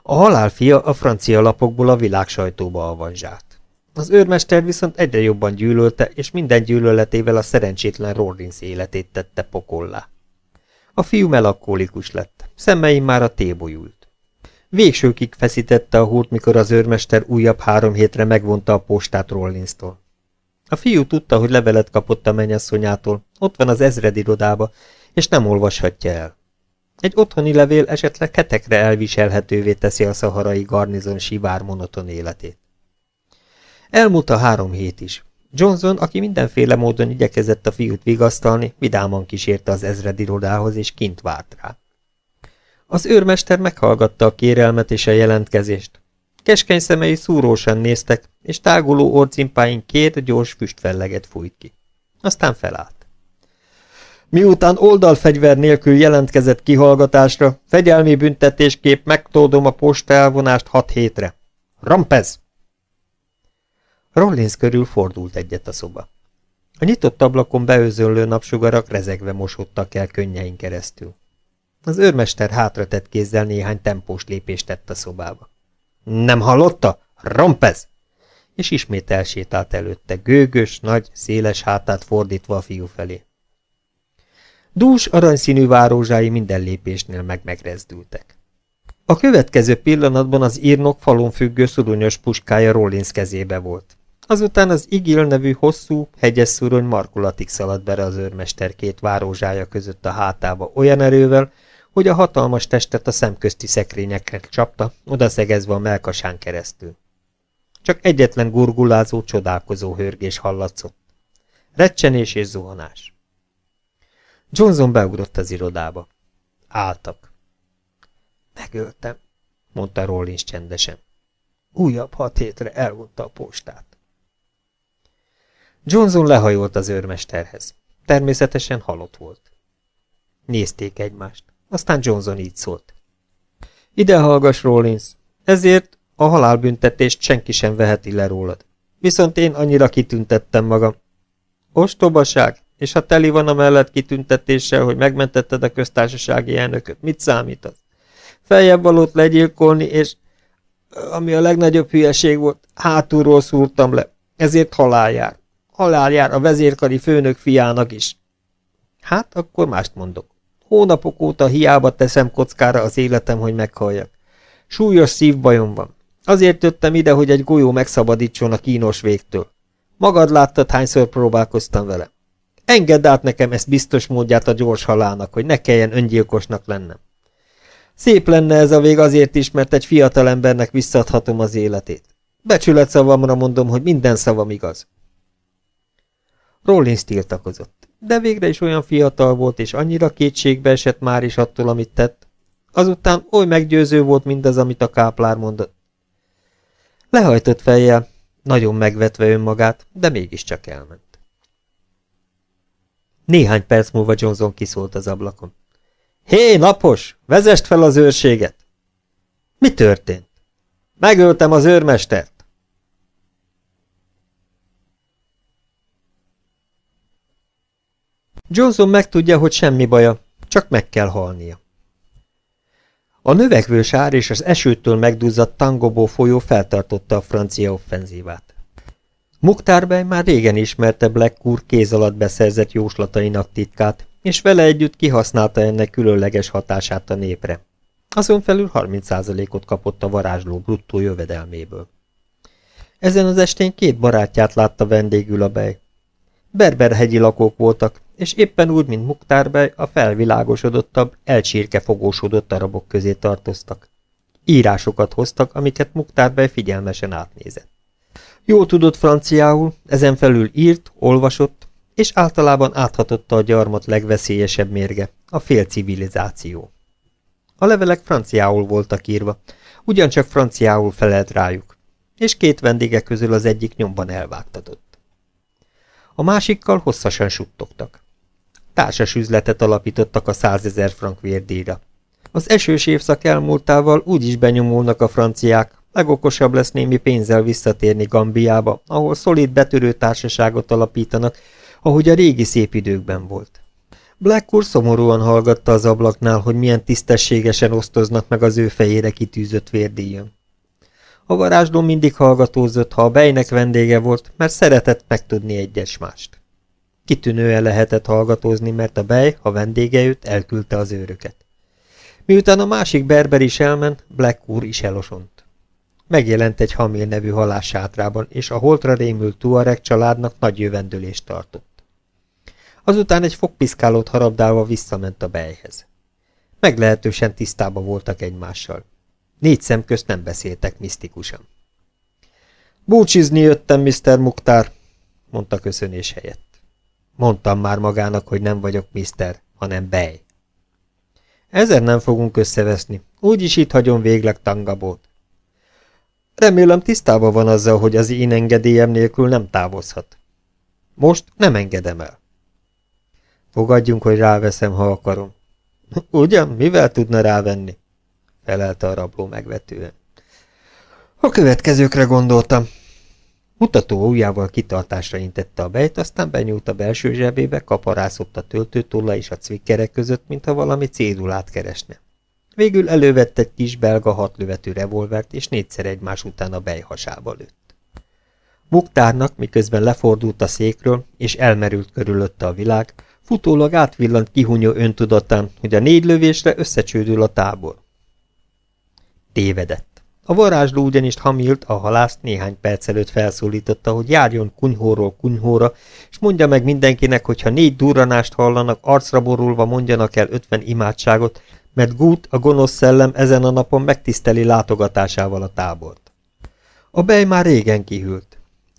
A halálfia a francia lapokból a világ sajtóba avanzsált. Az őrmester viszont egyre jobban gyűlölte, és minden gyűlöletével a szerencsétlen Rollins életét tette pokollá. A fiú melankólikus lett, szemeim már a tébolyult. Végsőkig feszítette a húrt, mikor az őrmester újabb három hétre megvonta a postát Rollinstól. A fiú tudta, hogy levelet kapott a mennyasszonyától, ott van az ezredirodába, és nem olvashatja el. Egy otthoni levél esetleg hetekre elviselhetővé teszi a szaharai garnizon sivár monoton életét. Elmúlt a három hét is. Johnson, aki mindenféle módon igyekezett a fiút vigasztalni, vidáman kísérte az ezredirodához, és kint várt rá. Az őrmester meghallgatta a kérelmet és a jelentkezést. Keskeny szemei szúrósan néztek, és táguló orcimpáin két gyors füstfelleget fújt ki. Aztán felállt. Miután oldalfegyver nélkül jelentkezett kihallgatásra, fegyelmi büntetésképp megtódom a posta elvonást hat hétre. Rampez! Rollins körül fordult egyet a szoba. A nyitott ablakon beőzönlő napsugarak rezegve mosódtak el könnyein keresztül. Az őrmester hátratett kézzel néhány tempós lépést tett a szobába. Nem hallotta? Rompez! És ismét elsétált előtte, gőgös, nagy, széles hátát fordítva a fiú felé. Dús aranyszínű várózsái minden lépésnél meg megrezdültek. A következő pillanatban az írnok falon függő szuronyos puskája Rollins kezébe volt. Azután az Igil nevű hosszú, hegyes szurony markulatig szaladt bele az őrmester két várózsája között a hátába olyan erővel, hogy a hatalmas testet a szemközti szekrényekre csapta, odaszegezve a melkasán keresztül. Csak egyetlen gurgulázó, csodálkozó hörgés hallatszott. Recsenés és zuhanás. Johnson beugrott az irodába. Álltak. Megöltem, mondta Rollins csendesen. Újabb hat hétre elvonta a postát. Johnson lehajolt az őrmesterhez. Természetesen halott volt. Nézték egymást. Aztán Johnson így szólt. Ide hallgass, Rollins. Ezért a halálbüntetést senki sem veheti le rólad. Viszont én annyira kitüntettem magam. Ostobaság, és ha teli van a mellett kitüntetéssel, hogy megmentetted a köztársasági elnököt, mit számít az? Feljebb valót legyilkolni, és ami a legnagyobb hülyeség volt, hátulról szúrtam le, ezért halál jár. Halál jár a vezérkari főnök fiának is. Hát, akkor mást mondok. Hónapok óta hiába teszem kockára az életem, hogy meghalljak. Súlyos szívbajom van. Azért jöttem ide, hogy egy golyó megszabadítson a kínos végtől. Magad láttad, hányszor próbálkoztam vele. Engedd át nekem ezt biztos módját a gyors halálnak, hogy ne kelljen öngyilkosnak lennem. Szép lenne ez a vég azért is, mert egy fiatal embernek visszadhatom az életét. Becsület szavamra mondom, hogy minden szavam igaz. Rollins tiltakozott, de végre is olyan fiatal volt, és annyira kétségbe esett már is attól, amit tett. Azután oly meggyőző volt mindaz, amit a káplár mondott. Lehajtott fejjel, nagyon megvetve önmagát, de mégiscsak elment. Néhány perc múlva Johnson kiszólt az ablakon. Hé, napos! Vezest fel az őrséget! Mi történt? Megöltem az őrmestert! Johnson megtudja, hogy semmi baja, csak meg kell halnia. A növekvő sár és az esőtől megduzzadt Tangobó folyó feltartotta a francia offenzívát. Muktárbej már régen ismerte Black úr kéz alatt beszerzett jóslatainak titkát, és vele együtt kihasználta ennek különleges hatását a népre. Azon felül 30%-ot kapott a varázsló bruttó jövedelméből. Ezen az estén két barátját látta vendégül a bej. Berberhegyi lakók voltak, és éppen úgy, mint Muktárbej, a felvilágosodottabb, elcsírkefogósodott arabok közé tartoztak. Írásokat hoztak, amiket Muktárbej figyelmesen átnézett. Jó tudott franciául, ezen felül írt, olvasott, és általában áthatotta a gyarmat legveszélyesebb mérge, a félcivilizáció. A levelek franciául voltak írva, ugyancsak franciául felelt rájuk, és két vendége közül az egyik nyomban elvágtatott. A másikkal hosszasan suttogtak. Társas üzletet alapítottak a százezer frank vérdíjra. Az esős évszak elmúltával úgy is benyomulnak a franciák, Legokosabb lesz némi pénzzel visszatérni Gambiába, ahol szolid betörő társaságot alapítanak, ahogy a régi szép időkben volt. Blackwood szomorúan hallgatta az ablaknál, hogy milyen tisztességesen osztoznak meg az ő fejére kitűzött vérdíjon. A varázsló mindig hallgatózott, ha a bejnek vendége volt, mert szeretett megtudni egyes mást. Kitűnően lehetett hallgatózni, mert a bej, ha vendége jött, elküldte az őröket. Miután a másik berber is elment, Black úr is elosont. Megjelent egy Hamil nevű halássátrában, és a holtra rémült Tuareg családnak nagy jövendőlést tartott. Azután egy fogpiszkálót harabdálva visszament a bejhez. Meglehetősen tisztában voltak egymással. Négy szem közt nem beszéltek misztikusan. Búcsizni jöttem, Mr. Muktár, mondta köszönés helyett. Mondtam már magának, hogy nem vagyok Mr., hanem Bej. Ezer nem fogunk összeveszni, úgyis itt hagyom végleg Tangabót. Remélem tisztában van azzal, hogy az én engedélyem nélkül nem távozhat. Most nem engedem el. Fogadjunk, hogy ráveszem, ha akarom. Ugyan, mivel tudna rávenni? Felelte a rabló megvetően. A következőkre gondoltam. Mutató ujjával kitartásra intette a bejt, aztán benyúlt a belső zsebébe, kaparászott a töltőtolla és a cvikkerek között, mintha valami cédulát keresne. Végül elővette egy kis belga hatlövető revolvert, és négyszer egymás után a bej hasába lőtt. Muktárnak, miközben lefordult a székről, és elmerült körülötte a világ, futólag átvillant kihunyó öntudatán, hogy a négy lövésre összecsődül a tábor. Tévedett. A varázsló ugyanis Hamilt, a halászt néhány perc előtt felszólította, hogy járjon kunyhóról kunyhóra, és mondja meg mindenkinek, hogy ha négy durranást hallanak, arcra borulva mondjanak el ötven imádságot, mert Gut, a gonosz szellem ezen a napon megtiszteli látogatásával a tábort. A bej már régen kihűlt.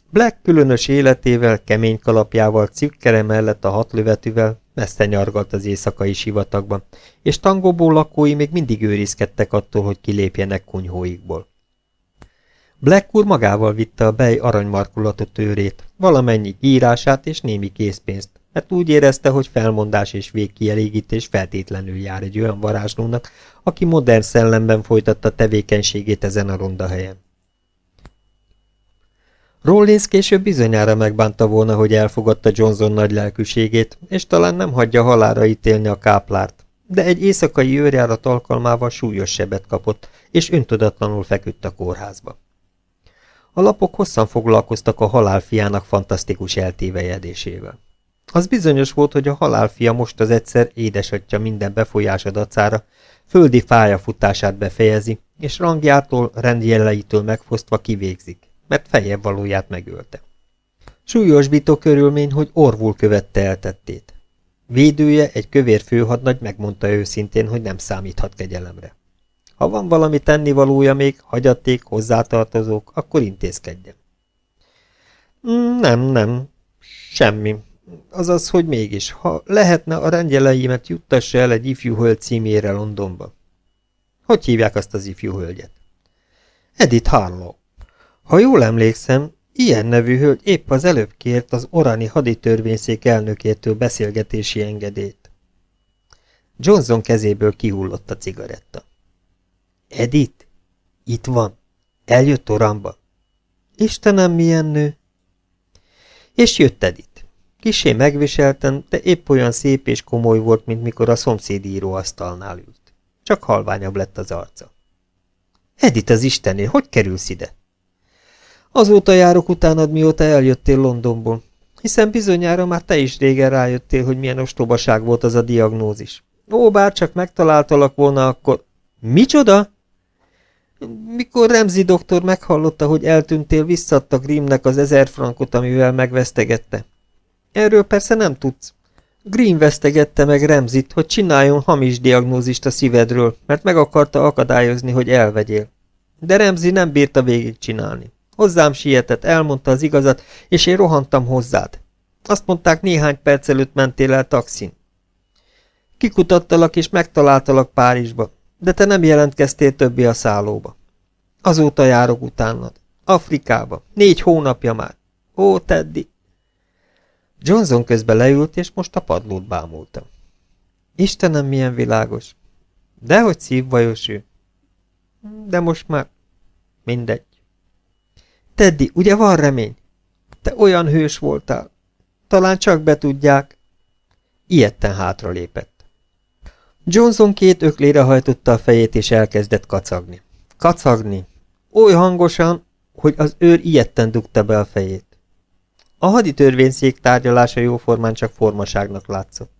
Black különös életével, kemény kalapjával, cikkere mellett a hatlövetűvel messze nyargalt az éjszakai sivatagban, és tangóból lakói még mindig őrizkedtek attól, hogy kilépjenek kunyhóikból. Black úr magával vitte a bej aranymarkulatot őrét, valamennyi írását és némi készpénzt, mert úgy érezte, hogy felmondás és végkielégítés feltétlenül jár egy olyan varázslónak, aki modern szellemben folytatta tevékenységét ezen a ronda helyen. Rollins később bizonyára megbánta volna, hogy elfogadta Johnson nagy lelkűségét, és talán nem hagyja halára ítélni a káplárt, de egy éjszakai őrjárat alkalmával súlyos sebet kapott, és öntudatlanul feküdt a kórházba. A lapok hosszan foglalkoztak a halálfiának fantasztikus eltévejedésével. Az bizonyos volt, hogy a halálfia most az egyszer édesatja minden befolyása dacára földi fájafutását befejezi, és rangjától, rendjeleitől megfosztva kivégzik mert fejebb valóját megölte. Súlyosbító körülmény, hogy orvul követte eltettét. Védője, egy kövér főhadnagy megmondta őszintén, hogy nem számíthat kegyelemre. Ha van valami tennivalója még, hagyaték, hozzátartozók, akkor intézkedjen. Mm, nem, nem, semmi. Azaz, hogy mégis, ha lehetne a rendjeleimet juttassa el egy ifjú hölgy címére Londonba. Hogy hívják azt az ifjú hölgyet? Edith Harlow. Ha jól emlékszem, ilyen nevű hölgy épp az előbb kért az orani haditörvényszék elnökétől beszélgetési engedélyt. Johnson kezéből kihullott a cigaretta. Edith? Itt van. Eljött Oramba. Istenem, milyen nő! És jött Edith. Kisé megviselten, de épp olyan szép és komoly volt, mint mikor a szomszéd íróasztalnál ült. Csak halványabb lett az arca. Edith az Istené, hogy kerülsz ide? Azóta járok utánad, mióta eljöttél Londonból, hiszen bizonyára már te is régen rájöttél, hogy milyen ostobaság volt az a diagnózis. Ó, bár csak megtaláltalak volna, akkor... Micsoda? Mikor Remzi doktor meghallotta, hogy eltűntél, visszadta Grimmnek az ezer frankot, amivel megvesztegette. Erről persze nem tudsz. Grimm vesztegette meg Remzit, hogy csináljon hamis diagnózist a szívedről, mert meg akarta akadályozni, hogy elvegyél. De Remzi nem bírta végigcsinálni. Hozzám sietett, elmondta az igazat, és én rohantam hozzád. Azt mondták, néhány perc előtt mentél el taxin. Kikutattalak és megtaláltalak Párizsba, de te nem jelentkeztél többi a szállóba. Azóta járok utánad. Afrikába. Négy hónapja már. Ó, Teddy! Johnson közben leült, és most a padlót bámulta. Istenem, milyen világos! Dehogy szívbajos ő. De most már Mindegy. Teddy, ugye van remény? Te olyan hős voltál. Talán csak betudják. Ilyetten hátra lépett. Johnson két öklére hajtotta a fejét, és elkezdett kacagni. Kacagni. Oly hangosan, hogy az őr ilyetten dugta be a fejét. A haditörvényszék tárgyalása jóformán csak formaságnak látszott.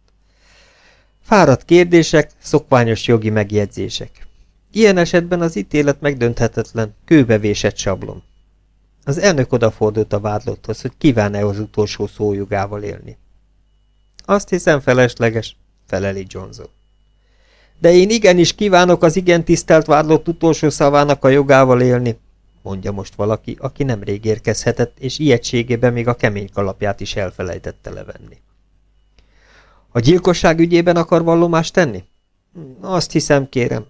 Fáradt kérdések, szokványos jogi megjegyzések. Ilyen esetben az ítélet megdönthetetlen, kőbevésett sablon. Az elnök odafordult a vádlotthoz, hogy kíván-e az utolsó szójugával élni. Azt hiszem felesleges, feleli Johnson. De én igenis kívánok az igen tisztelt vádlott utolsó szavának a jogával élni, mondja most valaki, aki nemrég érkezhetett, és ijegységében még a kemény kalapját is elfelejtette levenni. A gyilkosság ügyében akar vallomást tenni? Azt hiszem, kérem.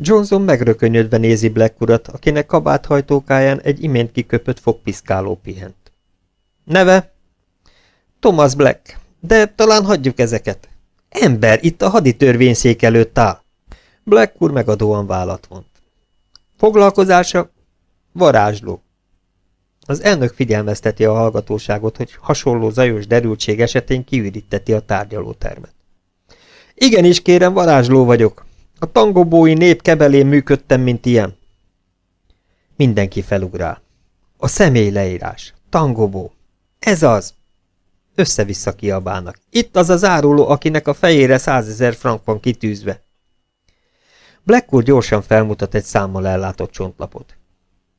Johnson megrökönyödve nézi Black urat, akinek kabáthajtókáján egy imént kiköpött fogpiszkáló pihent. Neve? Thomas Black, de talán hagyjuk ezeket. Ember, itt a haditörvényszék előtt áll. Black úr megadóan vállat vont. Foglalkozása? Varázsló. Az elnök figyelmezteti a hallgatóságot, hogy hasonló zajos derültség esetén kiüríteti a tárgyalótermet. Igenis, kérem, varázsló vagyok. A tangobói nép kebelén működtem, mint ilyen. Mindenki felugrál. A személy leírás. Tangobó. Ez az. Össze-vissza kiabálnak. Itt az az áruló, akinek a fejére százezer frank van kitűzve. Black úr gyorsan felmutat egy számmal ellátott csontlapot.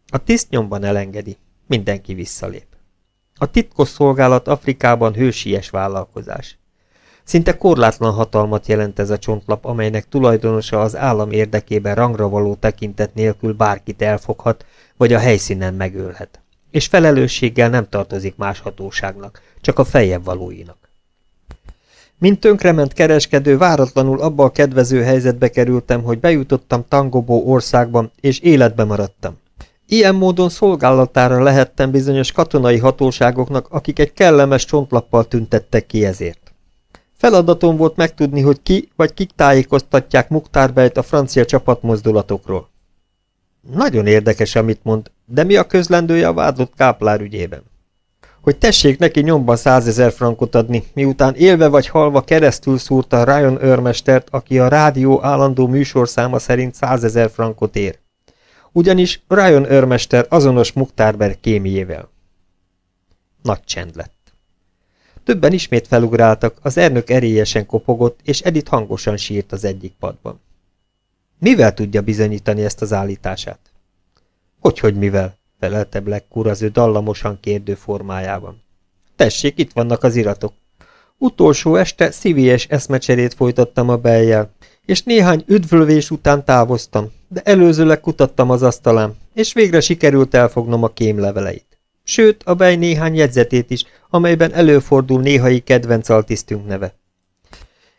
A tiszt nyomban elengedi. Mindenki visszalép. A titkos szolgálat Afrikában hősies vállalkozás. Szinte korlátlan hatalmat jelent ez a csontlap, amelynek tulajdonosa az állam érdekében rangra való tekintet nélkül bárkit elfoghat, vagy a helyszínen megölhet. És felelősséggel nem tartozik más hatóságnak, csak a fejebb valóinak. Mint tönkrement kereskedő, váratlanul abba a kedvező helyzetbe kerültem, hogy bejutottam Tangobó országban, és életbe maradtam. Ilyen módon szolgálatára lehettem bizonyos katonai hatóságoknak, akik egy kellemes csontlappal tüntettek ki ezért. Feladatom volt megtudni, hogy ki vagy kik tájékoztatják Muktárbejt a francia csapatmozdulatokról. Nagyon érdekes, amit mond, de mi a közlendője a vádlott káplár ügyében? Hogy tessék neki nyomban százezer frankot adni, miután élve vagy halva keresztül szúrta Ryan őrmestert, aki a rádió állandó műsorszáma szerint százezer frankot ér ugyanis Ryan őrmester azonos Muktárber kémiével. Nagy csend lett. Többen ismét felugráltak, az ernök erélyesen kopogott, és Edith hangosan sírt az egyik padban. Mivel tudja bizonyítani ezt az állítását? Hogyhogy mivel? felelte Black úr az ő dallamosan kérdő formájában. Tessék, itt vannak az iratok. Utolsó este szívélyes eszmecserét folytattam a beljel, és néhány üdvölvés után távoztam, de előzőleg kutattam az asztalán, és végre sikerült elfognom a kémleveleit. Sőt, a bej néhány jegyzetét is, amelyben előfordul néhai kedvenc altisztünk neve.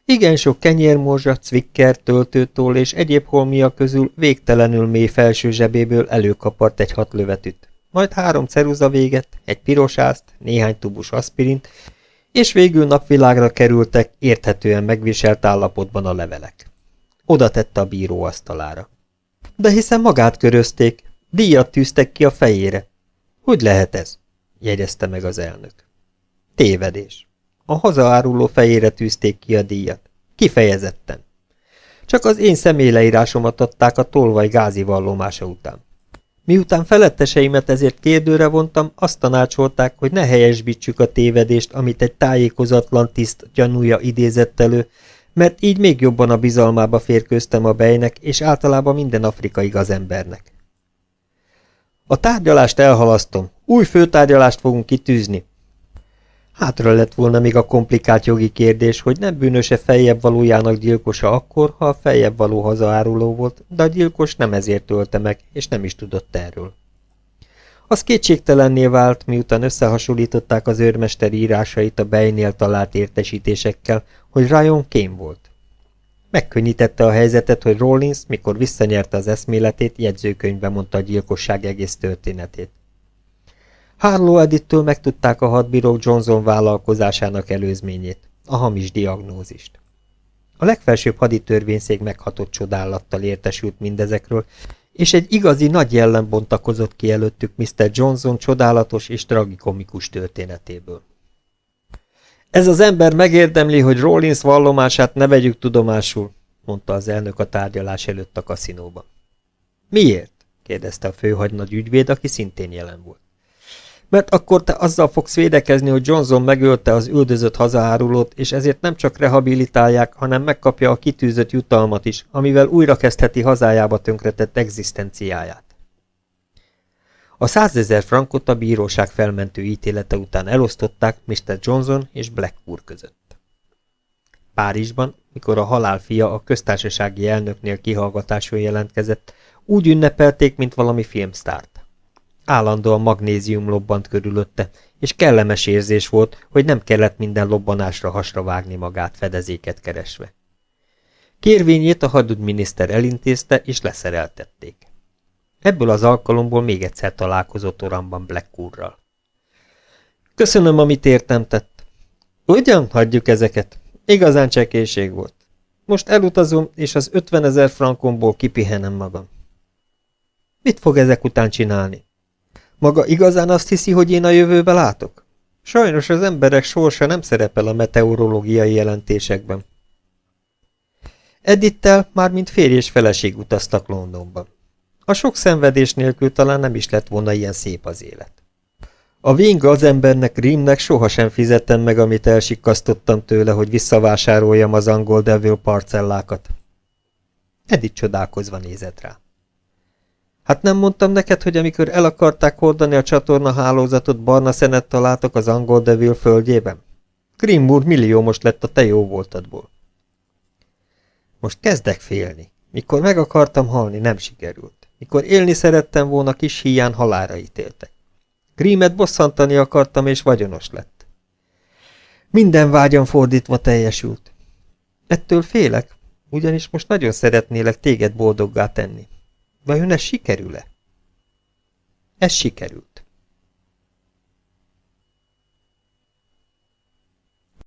Igen sok kenyérmorzsa, cvikker, töltőtól és egyéb holmia közül végtelenül mély felső zsebéből előkapart egy hat lövetűt, majd három ceruza véget, egy pirosászt, néhány tubus aspirint, és végül napvilágra kerültek érthetően megviselt állapotban a levelek. Oda tette a bíró asztalára. De hiszen magát körözték, díjat tűztek ki a fejére. Hogy lehet ez? jegyezte meg az elnök. Tévedés. A hazaáruló fejére tűzték ki a díjat. Kifejezetten. Csak az én személyleírásomat adták a tolvaj gázi vallomása után. Miután feletteseimet ezért kérdőre vontam, azt tanácsolták, hogy ne helyesbítsük a tévedést, amit egy tájékozatlan tiszt gyanúja idézett elő, mert így még jobban a bizalmába férkőztem a bejnek, és általában minden afrikai gazembernek. A tárgyalást elhalasztom. Új főtárgyalást fogunk kitűzni. Hátra lett volna még a komplikált jogi kérdés, hogy nem bűnöse feljebb valójának gyilkosa akkor, ha a feljebb való hazaáruló volt, de a gyilkos nem ezért ölte meg, és nem is tudott erről. Az kétségtelenné vált, miután összehasonlították az őrmester írásait a bejnél talált értesítésekkel, hogy Ryan kém volt. Megkönnyítette a helyzetet, hogy Rollins, mikor visszanyerte az eszméletét, jegyzőkönyvbe mondta a gyilkosság egész történetét. Harlow Edittől megtudták a hadbírók Johnson vállalkozásának előzményét, a hamis diagnózist. A legfelsőbb haditörvényszék meghatott csodálattal értesült mindezekről, és egy igazi nagy jellem bontakozott ki előttük Mr. Johnson csodálatos és tragikomikus történetéből. Ez az ember megérdemli, hogy Rollins vallomását ne vegyük tudomásul, mondta az elnök a tárgyalás előtt a kaszinóban. Miért? kérdezte a főhagynagy ügyvéd, aki szintén jelen volt. Mert akkor te azzal fogsz védekezni, hogy Johnson megölte az üldözött hazaárulót, és ezért nem csak rehabilitálják, hanem megkapja a kitűzött jutalmat is, amivel újra kezdheti hazájába tönkretett egzisztenciáját. A százezer frankot a bíróság felmentő ítélete után elosztották Mr. Johnson és Black úr között. Párizsban, mikor a halál fia a köztársasági elnöknél kihallgatáson jelentkezett, úgy ünnepelték, mint valami filmsztárt. Állandóan magnézium lobbant körülötte, és kellemes érzés volt, hogy nem kellett minden lobbanásra hasra vágni magát fedezéket keresve. Kérvényét a hadügyminiszter elintézte, és leszereltették. Ebből az alkalomból még egyszer találkozott oramban Black. Köszönöm, amit értem tett. Ugyan, hagyjuk ezeket. Igazán csekéség volt. Most elutazom, és az 50 ezer frankomból kipihenem magam. Mit fog ezek után csinálni? Maga igazán azt hiszi, hogy én a jövőbe látok? Sajnos az emberek sorsa nem szerepel a meteorológiai jelentésekben. Edittel már mint férj és feleség utaztak Londonba. A sok szenvedés nélkül talán nem is lett volna ilyen szép az élet. A ving az embernek Rímnek sohasem fizettem meg, amit elsikasztottam tőle, hogy visszavásároljam az angol devil parcellákat. Edith csodálkozva nézett rá. Hát nem mondtam neked, hogy amikor el akarták hordani a csatorna hálózatot, barna szenet találtak az angol devil földjében? Grimmur milliómos lett a te jó voltadból. Most kezdek félni. Mikor meg akartam halni, nem sikerült. Mikor élni szerettem volna, kis híján halára ítéltek. Grímet bosszantani akartam, és vagyonos lett. Minden vágyam fordítva teljesült. Ettől félek, ugyanis most nagyon szeretnélek téged boldoggá tenni. Vajon ez sikerül-e? Ez sikerült.